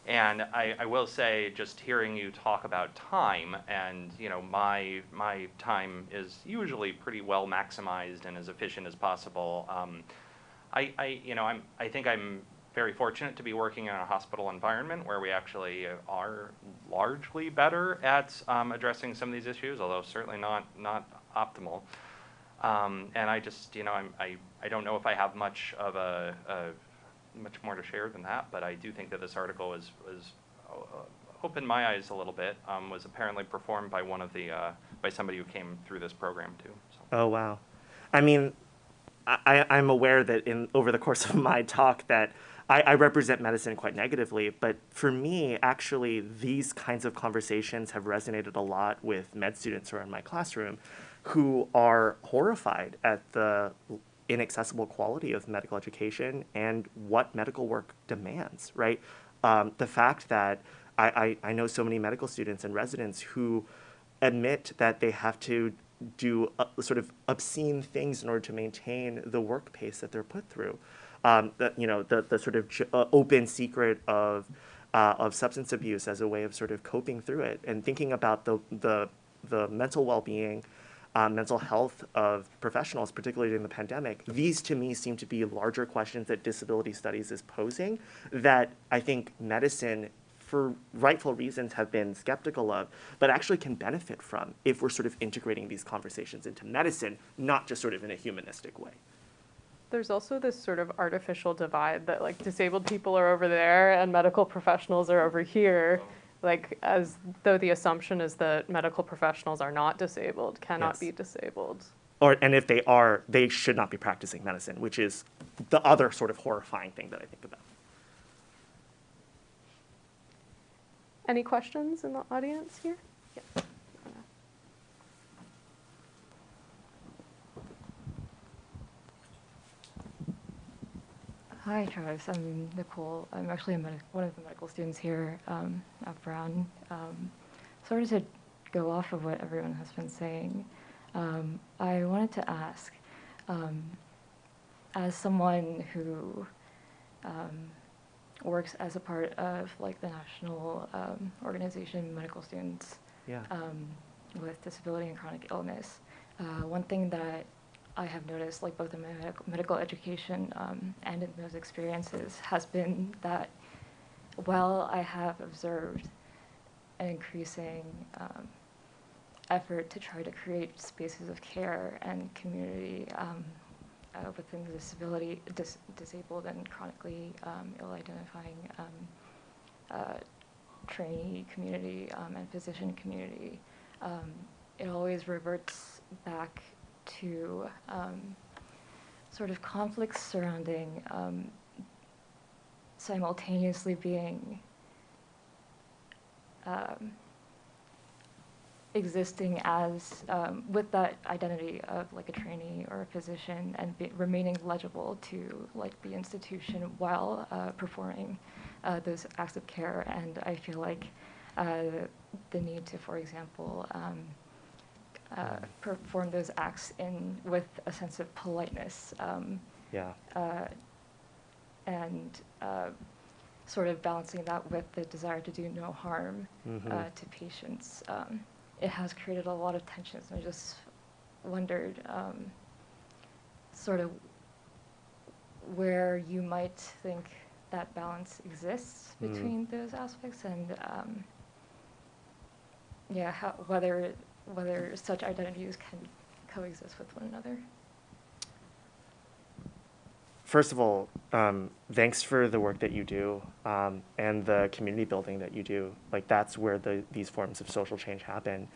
Speaker 3: And I, I will say, just hearing you talk about time, and you know, my my time is usually pretty well maximized and as efficient as possible. Um, I, I, you know, I'm, I think I'm very fortunate to be working in a hospital environment where we actually are largely better at um, addressing some of these issues, although certainly not not optimal. Um, and I just, you know, I'm, I, I don't know if I have much of a, a much more to share than that, but I do think that this article was uh, opened my eyes a little bit. Um, was apparently performed by one of the uh, by somebody who came through this program too. So.
Speaker 2: Oh wow, I mean, I, I'm aware that in over the course of my talk that I, I represent medicine quite negatively, but for me, actually, these kinds of conversations have resonated a lot with med students who are in my classroom, who are horrified at the inaccessible quality of medical education and what medical work demands. Right, um, the fact that I, I, I know so many medical students and residents who admit that they have to do uh, sort of obscene things in order to maintain the work pace that they're put through. Um, you know, the, the sort of uh, open secret of, uh, of substance abuse as a way of sort of coping through it and thinking about the, the, the mental well-being, uh, mental health of professionals, particularly during the pandemic. These to me seem to be larger questions that disability studies is posing that I think medicine for rightful reasons have been skeptical of, but actually can benefit from if we're sort of integrating these conversations into medicine, not just sort of in a humanistic way.
Speaker 1: There's also this sort of artificial divide that like disabled people are over there and medical professionals are over here. Like as though the assumption is that medical professionals are not disabled, cannot
Speaker 2: Yes.
Speaker 1: be disabled.
Speaker 2: Or, and if they are, they should not be practicing medicine, which is the other sort of horrifying thing that I think about.
Speaker 1: Any questions in the audience here? Yes.
Speaker 4: Hi, Travis. I'm Nicole. I'm actually a one of the medical students here um, at Brown. Um, sort of to go off of what everyone has been saying, um, I wanted to ask, um, as someone who um, works as a part of like the national um, organization medical students
Speaker 2: Yeah.
Speaker 4: um, with disability and chronic illness. Uh, one thing that I have noticed, like both in my medical, education um, and in those experiences, has been that while I have observed an increasing um, effort to try to create spaces of care and community um, uh, within the disability, dis- disabled and chronically um, ill-identifying um, uh, trainee community um, and physician community, it always reverts back to um, sort of conflicts surrounding um, simultaneously being um, existing as um, with that identity of like a trainee or a physician and be, remaining legible to like the institution while uh, performing uh, those acts of care. And I feel like uh, the need to for example um, uh, perform those acts in with a sense of politeness um,
Speaker 2: Yeah.
Speaker 4: uh, and uh, sort of balancing that with the desire to do no harm uh,
Speaker 2: Mhm.
Speaker 4: to patients. Um, it has created a lot of tensions, and I just wondered um, sort of where you might think that balance exists
Speaker 2: Mm.
Speaker 4: between those aspects, and um, yeah, how, whether whether such identities can coexist with one another.
Speaker 2: First of all, um, thanks for the work that you do um, and the community building that you do. Like that's where the, these forms of social change happen.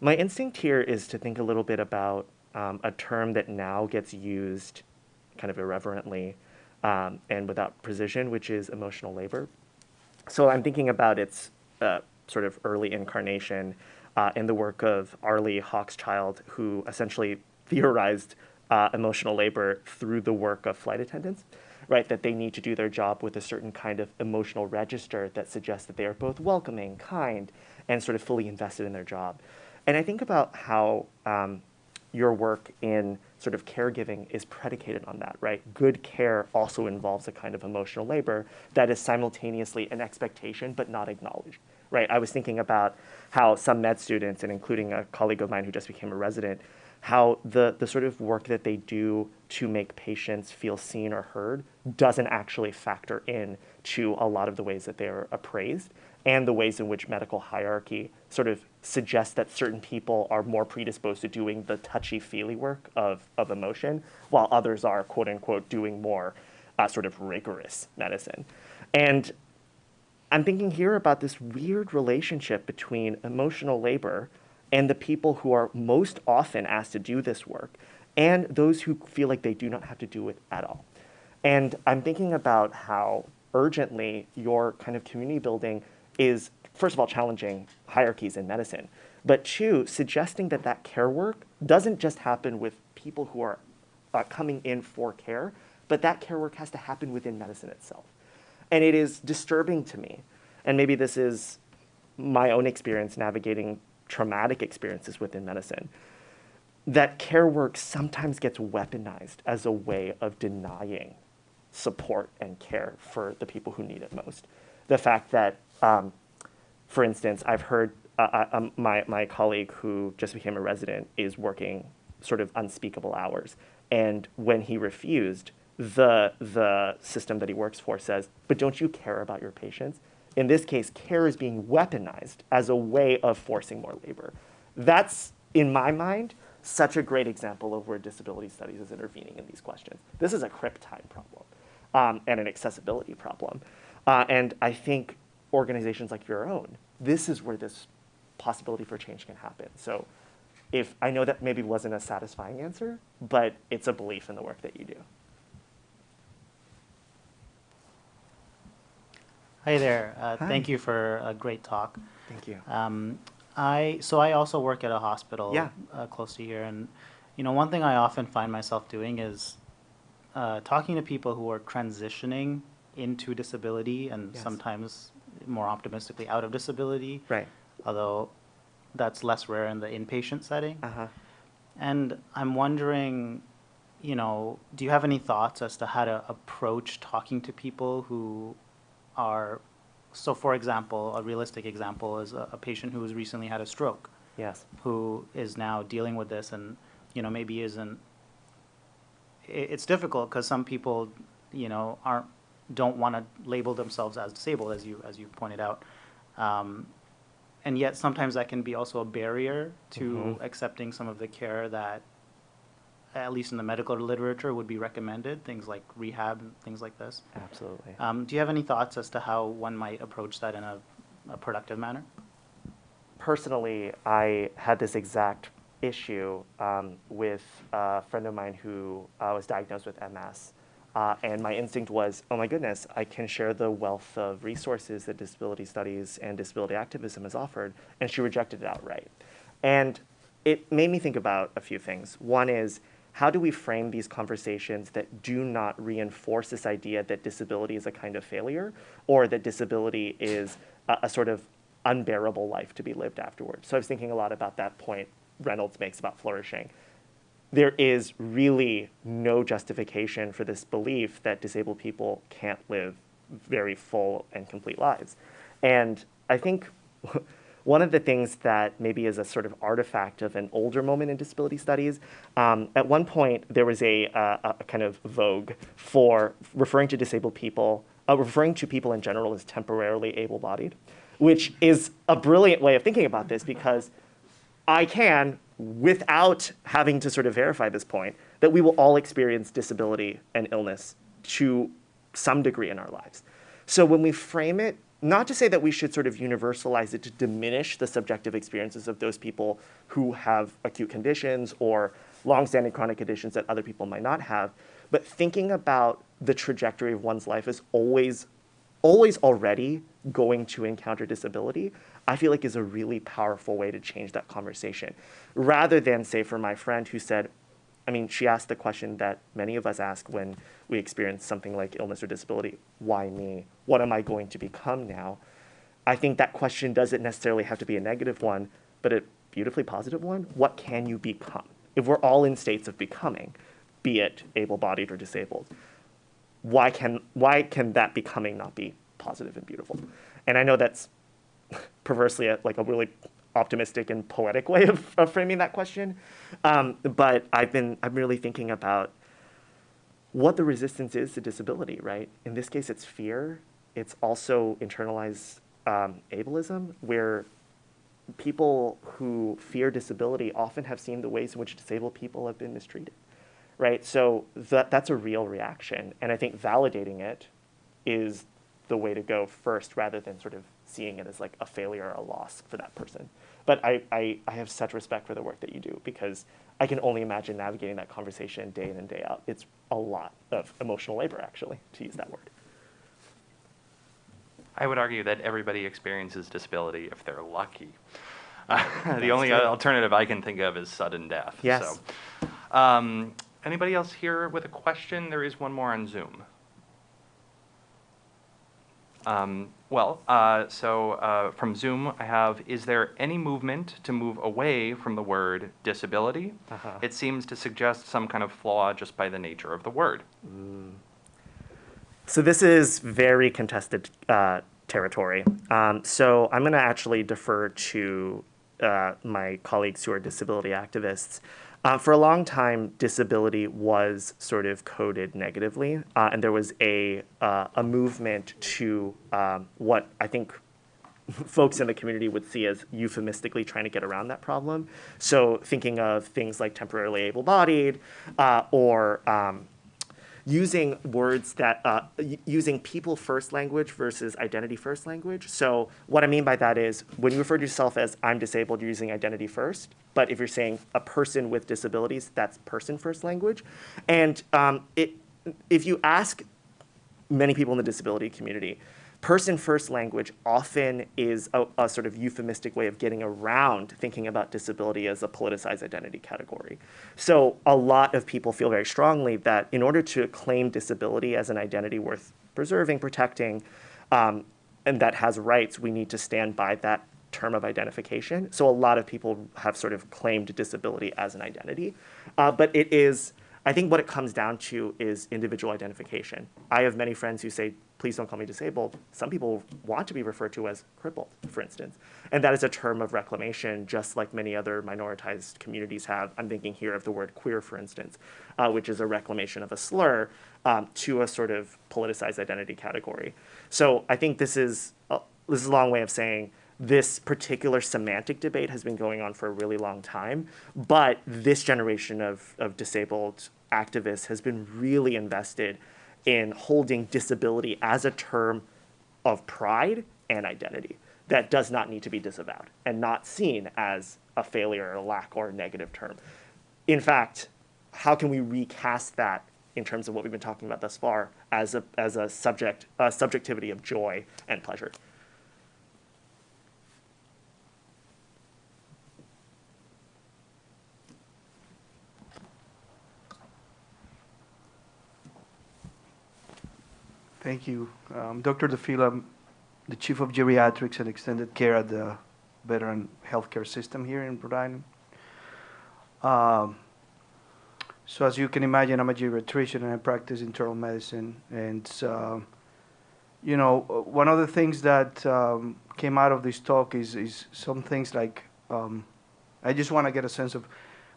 Speaker 2: My instinct here is to think a little bit about um, a term that now gets used kind of irreverently um, and without precision, which is emotional labor. So I'm thinking about its uh, sort of early incarnation uh, in the work of Arlie Hochschild, who essentially theorized uh, emotional labor through the work of flight attendants, right? That they need to do their job with a certain kind of emotional register that suggests that they are both welcoming, kind, and sort of fully invested in their job. And I think about how um, your work in sort of caregiving is predicated on that, right? Good care also involves a kind of emotional labor that is simultaneously an expectation but not acknowledged, right? I was thinking about how some med students, and including a colleague of mine who just became a resident, how the, the sort of work that they do to make patients feel seen or heard doesn't actually factor in to a lot of the ways that they are appraised and the ways in which medical hierarchy sort of suggests that certain people are more predisposed to doing the touchy-feely work of, of emotion, while others are, quote unquote, doing more uh, sort of rigorous medicine. And I'm thinking here about this weird relationship between emotional labor and the people who are most often asked to do this work and those who feel like they do not have to do it at all. And I'm thinking about how urgently your kind of community building is, first of all, challenging hierarchies in medicine, but two, suggesting that that care work doesn't just happen with people who are uh, coming in for care, but that care work has to happen within medicine itself. And it is disturbing to me, and maybe this is my own experience navigating traumatic experiences within medicine, that care work sometimes gets weaponized as a way of denying support and care for the people who need it most. The fact that, um, for instance, I've heard uh, uh, um, my, my colleague who just became a resident is working sort of unspeakable hours. And when he refused, the, the system that he works for says, but don't you care about your patients? In this case, care is being weaponized as a way of forcing more labor. That's, in my mind, such a great example of where disability studies is intervening in these questions. This is a crip time problem um, and an accessibility problem. Uh, and I think organizations like your own, this is where this possibility for change can happen. So if I know that maybe wasn't a satisfying answer, but it's a belief in the work that you do.
Speaker 5: Hi there. Uh,
Speaker 2: Hi.
Speaker 5: Thank you for a great talk.
Speaker 2: Thank you.
Speaker 5: Um, I so I also work at a hospital
Speaker 2: Yeah.
Speaker 5: uh, close to here, and you know one thing I often find myself doing is uh, talking to people who are transitioning into disability and
Speaker 2: Yes.
Speaker 5: sometimes more optimistically out of disability,
Speaker 2: Right.
Speaker 5: although that's less rare in the inpatient setting.
Speaker 2: Uh huh.
Speaker 5: And I'm wondering, you know, do you have any thoughts as to how to approach talking to people who are, so for example, a realistic example is a, a patient who has recently had a stroke,
Speaker 2: Yes.
Speaker 5: who is now dealing with this and, you know, maybe isn't, i it's difficult because some people, you know, aren't, don't want to label themselves as disabled, as you, as you pointed out. Um, and yet sometimes that can be also a barrier to
Speaker 2: Mhm.
Speaker 5: accepting some of the care that, at least in the medical literature, would be recommended, things like rehab and things like this.
Speaker 2: Absolutely.
Speaker 5: Um, do you have any thoughts as to how one might approach that in a, a productive manner?
Speaker 2: personally, I had this exact issue um, with a friend of mine who uh, was diagnosed with MS. Uh, and my instinct was, oh my goodness, I can share the wealth of resources that disability studies and disability activism has offered. And she rejected it outright. And it made me think about a few things. One is, how do we frame these conversations that do not reinforce this idea that disability is a kind of failure or that disability is a, a sort of unbearable life to be lived afterwards? So I was thinking a lot about that point Reynolds makes about flourishing. There is really no justification for this belief that disabled people can't live very full and complete lives. And I think one of the things that maybe is a sort of artifact of an older moment in disability studies, um, at one point there was a, uh, a kind of vogue for referring to disabled people, uh, referring to people in general as temporarily able-bodied, which is a brilliant way of thinking about this because I can, without having to sort of verify this point, that we will all experience disability and illness to some degree in our lives. So when we frame it, not to say that we should sort of universalize it to diminish the subjective experiences of those people who have acute conditions or longstanding chronic conditions that other people might not have, but thinking about the trajectory of one's life is always always already going to encounter disability, I feel like is a really powerful way to change that conversation. Rather than, say, for my friend who said, I mean, she asked the question that many of us ask when we experience something like illness or disability why me? What am I going to become now? I think that question doesn't necessarily have to be a negative one, but a beautifully positive one. What can you become? If we're all in states of becoming, be it able bodied or disabled, why can why can that becoming not be positive and beautiful? And I know that's perversely a, like a really optimistic and poetic way of, of framing that question, um, but I've been I'm really thinking about what the resistance is to disability. Right? In this case, it's fear. It's also internalized um, ableism, where people who fear disability often have seen the ways in which disabled people have been mistreated right? So that, that's a real reaction. And I think validating it is the way to go first rather than sort of seeing it as like a failure or a loss for that person. But I, I, I have such respect for the work that you do because I can only imagine navigating that conversation day in and day out. It's a lot of emotional labor, actually, to use that word.
Speaker 3: I would argue that everybody experiences disability if they're lucky. Uh, the only
Speaker 2: true.
Speaker 3: alternative I can think of is sudden death.
Speaker 2: Yes.
Speaker 3: So, um, anybody else here with a question? There is one more on Zoom. Um, well, uh, so uh, from Zoom, I have, is there any movement to move away from the word disability?
Speaker 2: Uh-huh.
Speaker 3: It seems to suggest some kind of flaw just by the nature of the word.
Speaker 2: So this is very contested uh, territory. Um, so I'm going to actually defer to uh, my colleagues who are disability activists. Uh, for a long time, disability was sort of coded negatively, uh, and there was a uh, a movement to um, what I think folks in the community would see as euphemistically trying to get around that problem. So thinking of things like temporarily able-bodied uh, or um, using words that uh, using people first language versus identity first language. So what I mean by that is when you refer to yourself as I'm disabled, you're using identity first. But if you're saying a person with disabilities, that's person first language. And um, it, if you ask many people in the disability community, person first language often is a, a, sort of euphemistic way of getting around thinking about disability as a politicized identity category. So a lot of people feel very strongly that in order to claim disability as an identity worth preserving, protecting, um, and that has rights, we need to stand by that term of identification. So a lot of people have sort of claimed disability as an identity, uh, but it is I think what it comes down to is individual identification. I have many friends who say, please don't call me disabled. Some people want to be referred to as crippled, for instance. And that is a term of reclamation, just like many other minoritized communities have. I'm thinking here of the word queer, for instance, uh, which is a reclamation of a slur um, to a sort of politicized identity category. So I think this is, a, this is a long way of saying this particular semantic debate has been going on for a really long time, but this generation of, of disabled activists has been really invested in holding disability as a term of pride and identity that does not need to be disavowed and not seen as a failure or a lack or a negative term. In fact, how can we recast that in terms of what we've been talking about thus far as a, as a subject, a subjectivity of joy and pleasure?
Speaker 6: Thank you. Um, Dr. DeFila, the Chief of Geriatrics and Extended Care at the Veteran Healthcare System here in Rhode Island. Um, so as you can imagine, I'm a geriatrician and I practice internal medicine. And, uh, you know, one of the things that um, came out of this talk is, is some things like, um, I just want to get a sense of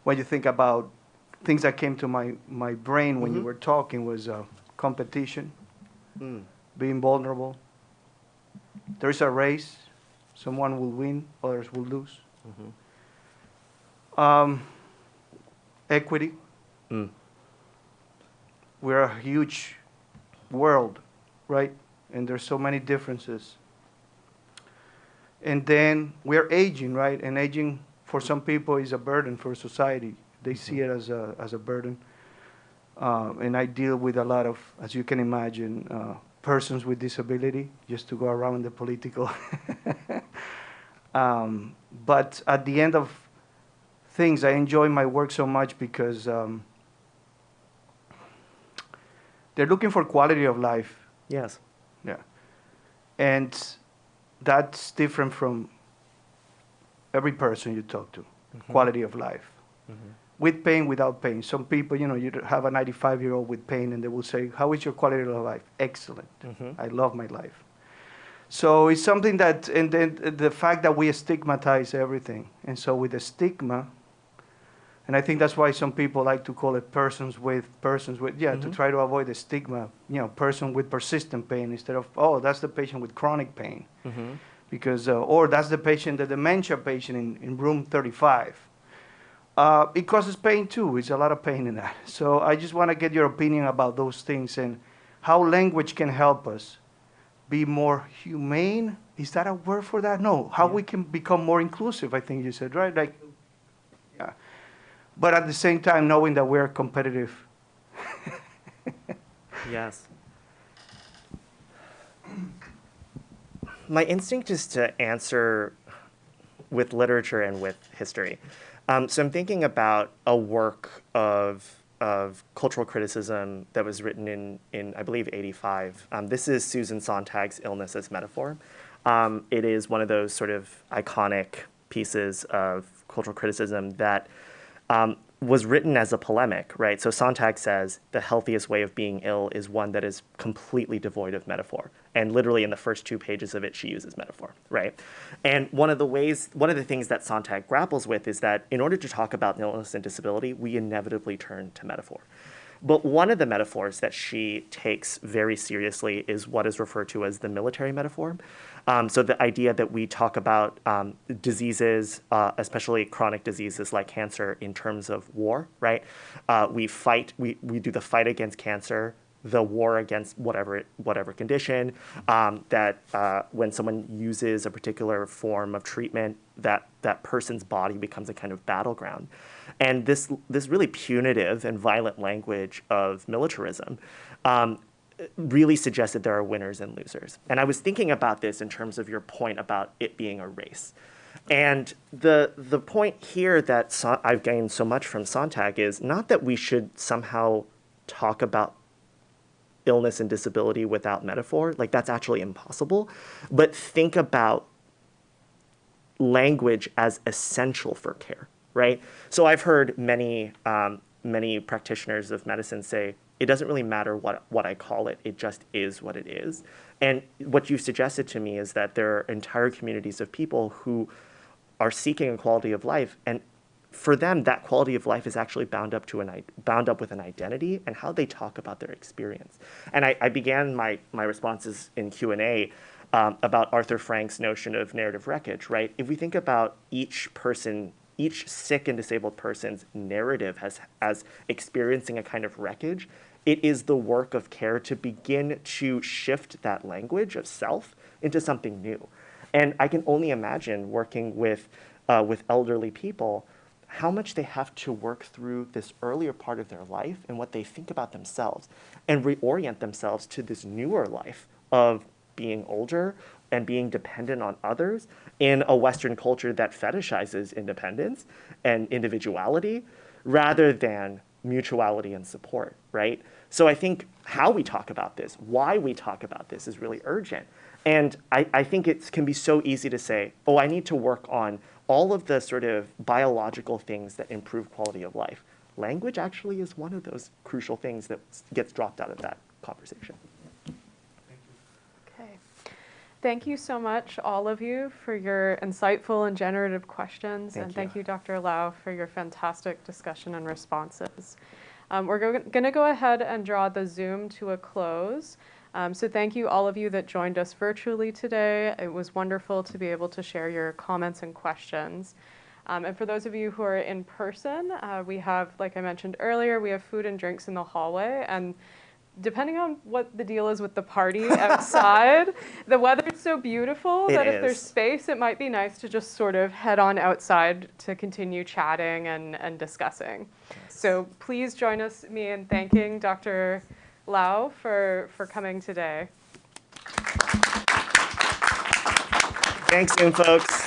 Speaker 6: when you think about things that came to my, my brain when mm -hmm. you mm-hmm. were talking was uh, competition mm. being vulnerable. There is a race. Someone will win, others will lose. Mm-hmm. Um, equity. Mm. We're a huge world, right? And there's so many differences. And then we're aging, right? And aging for some people is a burden for society. They see it as a, as a burden. Uh, and I deal with a lot of, as you can imagine, uh, persons with disability, just to go around the political. um, but at the end of things, I enjoy my work so much because um, they're looking for quality of life.
Speaker 2: Yes.
Speaker 6: Yeah. And that's different from every person you talk to, mm -hmm. quality of life. Mm -hmm with pain, without pain. Some people, you know, you have a 95 year old with pain and they will say, How is your quality of life? Excellent. Mm-hmm. I love my life. So it's something that, and then the fact that we stigmatize everything. And so with the stigma, and I think that's why some people like to call it persons with, persons with, yeah, mm-hmm. to try to avoid the stigma, you know, person with persistent pain instead of, oh, that's the patient with chronic pain. Mm-hmm. Because, uh, or that's the patient, the dementia patient in, in room 35 uh, it causes pain too. It's a lot of pain in that. So I just want to get your opinion about those things and how language can help us be more humane. Is that a word for that? No. How yeah. we can become more inclusive, I think you said, right? Like, yeah. But at the same time, knowing that we're competitive.
Speaker 2: yes. My instinct is to answer with literature and with history. Um, so I'm thinking about a work of of cultural criticism that was written in, in I believe, 85. Um, this is Susan Sontag's Illness as Metaphor. Um, it is one of those sort of iconic pieces of cultural criticism that um, was written as a polemic, right? So Sontag says the healthiest way of being ill is one that is completely devoid of metaphor. And literally in the first two pages of it, she uses metaphor, right? And one of the ways, one of the things that Sontag grapples with is that in order to talk about illness and disability, we inevitably turn to metaphor. But one of the metaphors that she takes very seriously is what is referred to as the military metaphor. Um, so the idea that we talk about um, diseases, uh, especially chronic diseases like cancer, in terms of war, right? Uh, we fight, we, we do the fight against cancer, the war against whatever whatever condition. Um, that uh, when someone uses a particular form of treatment, that that person's body becomes a kind of battleground. And this, this really punitive and violent language of militarism um, really suggests that there are winners and losers. And I was thinking about this in terms of your point about it being a race. And the, the point here that I've gained so much from Sontag is not that we should somehow talk about illness and disability without metaphor, like that's actually impossible, but think about language as essential for care, right? So I've heard many um, many practitioners of medicine say it doesn't really matter what what I call it; it just is what it is. And what you suggested to me is that there are entire communities of people who are seeking a quality of life, and for them, that quality of life is actually bound up to an bound up with an identity and how they talk about their experience. And I, I began my my responses in Q and A um, about Arthur Frank's notion of narrative wreckage. Right? If we think about each person, each sick and disabled person's narrative as as experiencing a kind of wreckage, it is the work of care to begin to shift that language of self into something new. And I can only imagine working with uh, with elderly people how much they have to work through this earlier part of their life and what they think about themselves and reorient themselves to this newer life of being older and being dependent on others in a Western culture that fetishizes independence and individuality rather than mutuality and support, right? So I think how we talk about this, why we talk about this is really urgent. And I, I think it can be so easy to say, oh, I need to work on all of the sort of biological things that improve quality of life. Language actually is one of those crucial things that gets dropped out of that conversation.
Speaker 1: Okay. Thank you so much, all of you, for your insightful and generative questions.
Speaker 2: Thank
Speaker 1: and thank
Speaker 2: you.
Speaker 1: you, Dr. Lau, for your fantastic discussion and responses. Um, we're going to go ahead and draw the Zoom to a close. Um, so thank you, all of you that joined us virtually today. It was wonderful to be able to share your comments and questions. Um, and for those of you who are in person, uh, we have, like I mentioned earlier, we have food and drinks in the hallway. And depending on what the deal is with the party outside, the weather is so beautiful
Speaker 2: It
Speaker 1: that if there's space, it might be nice to just sort of head on outside to continue chatting and, and discussing. So please join us, me in thanking Dr. Lau for, for coming today.
Speaker 2: Thanks, folks.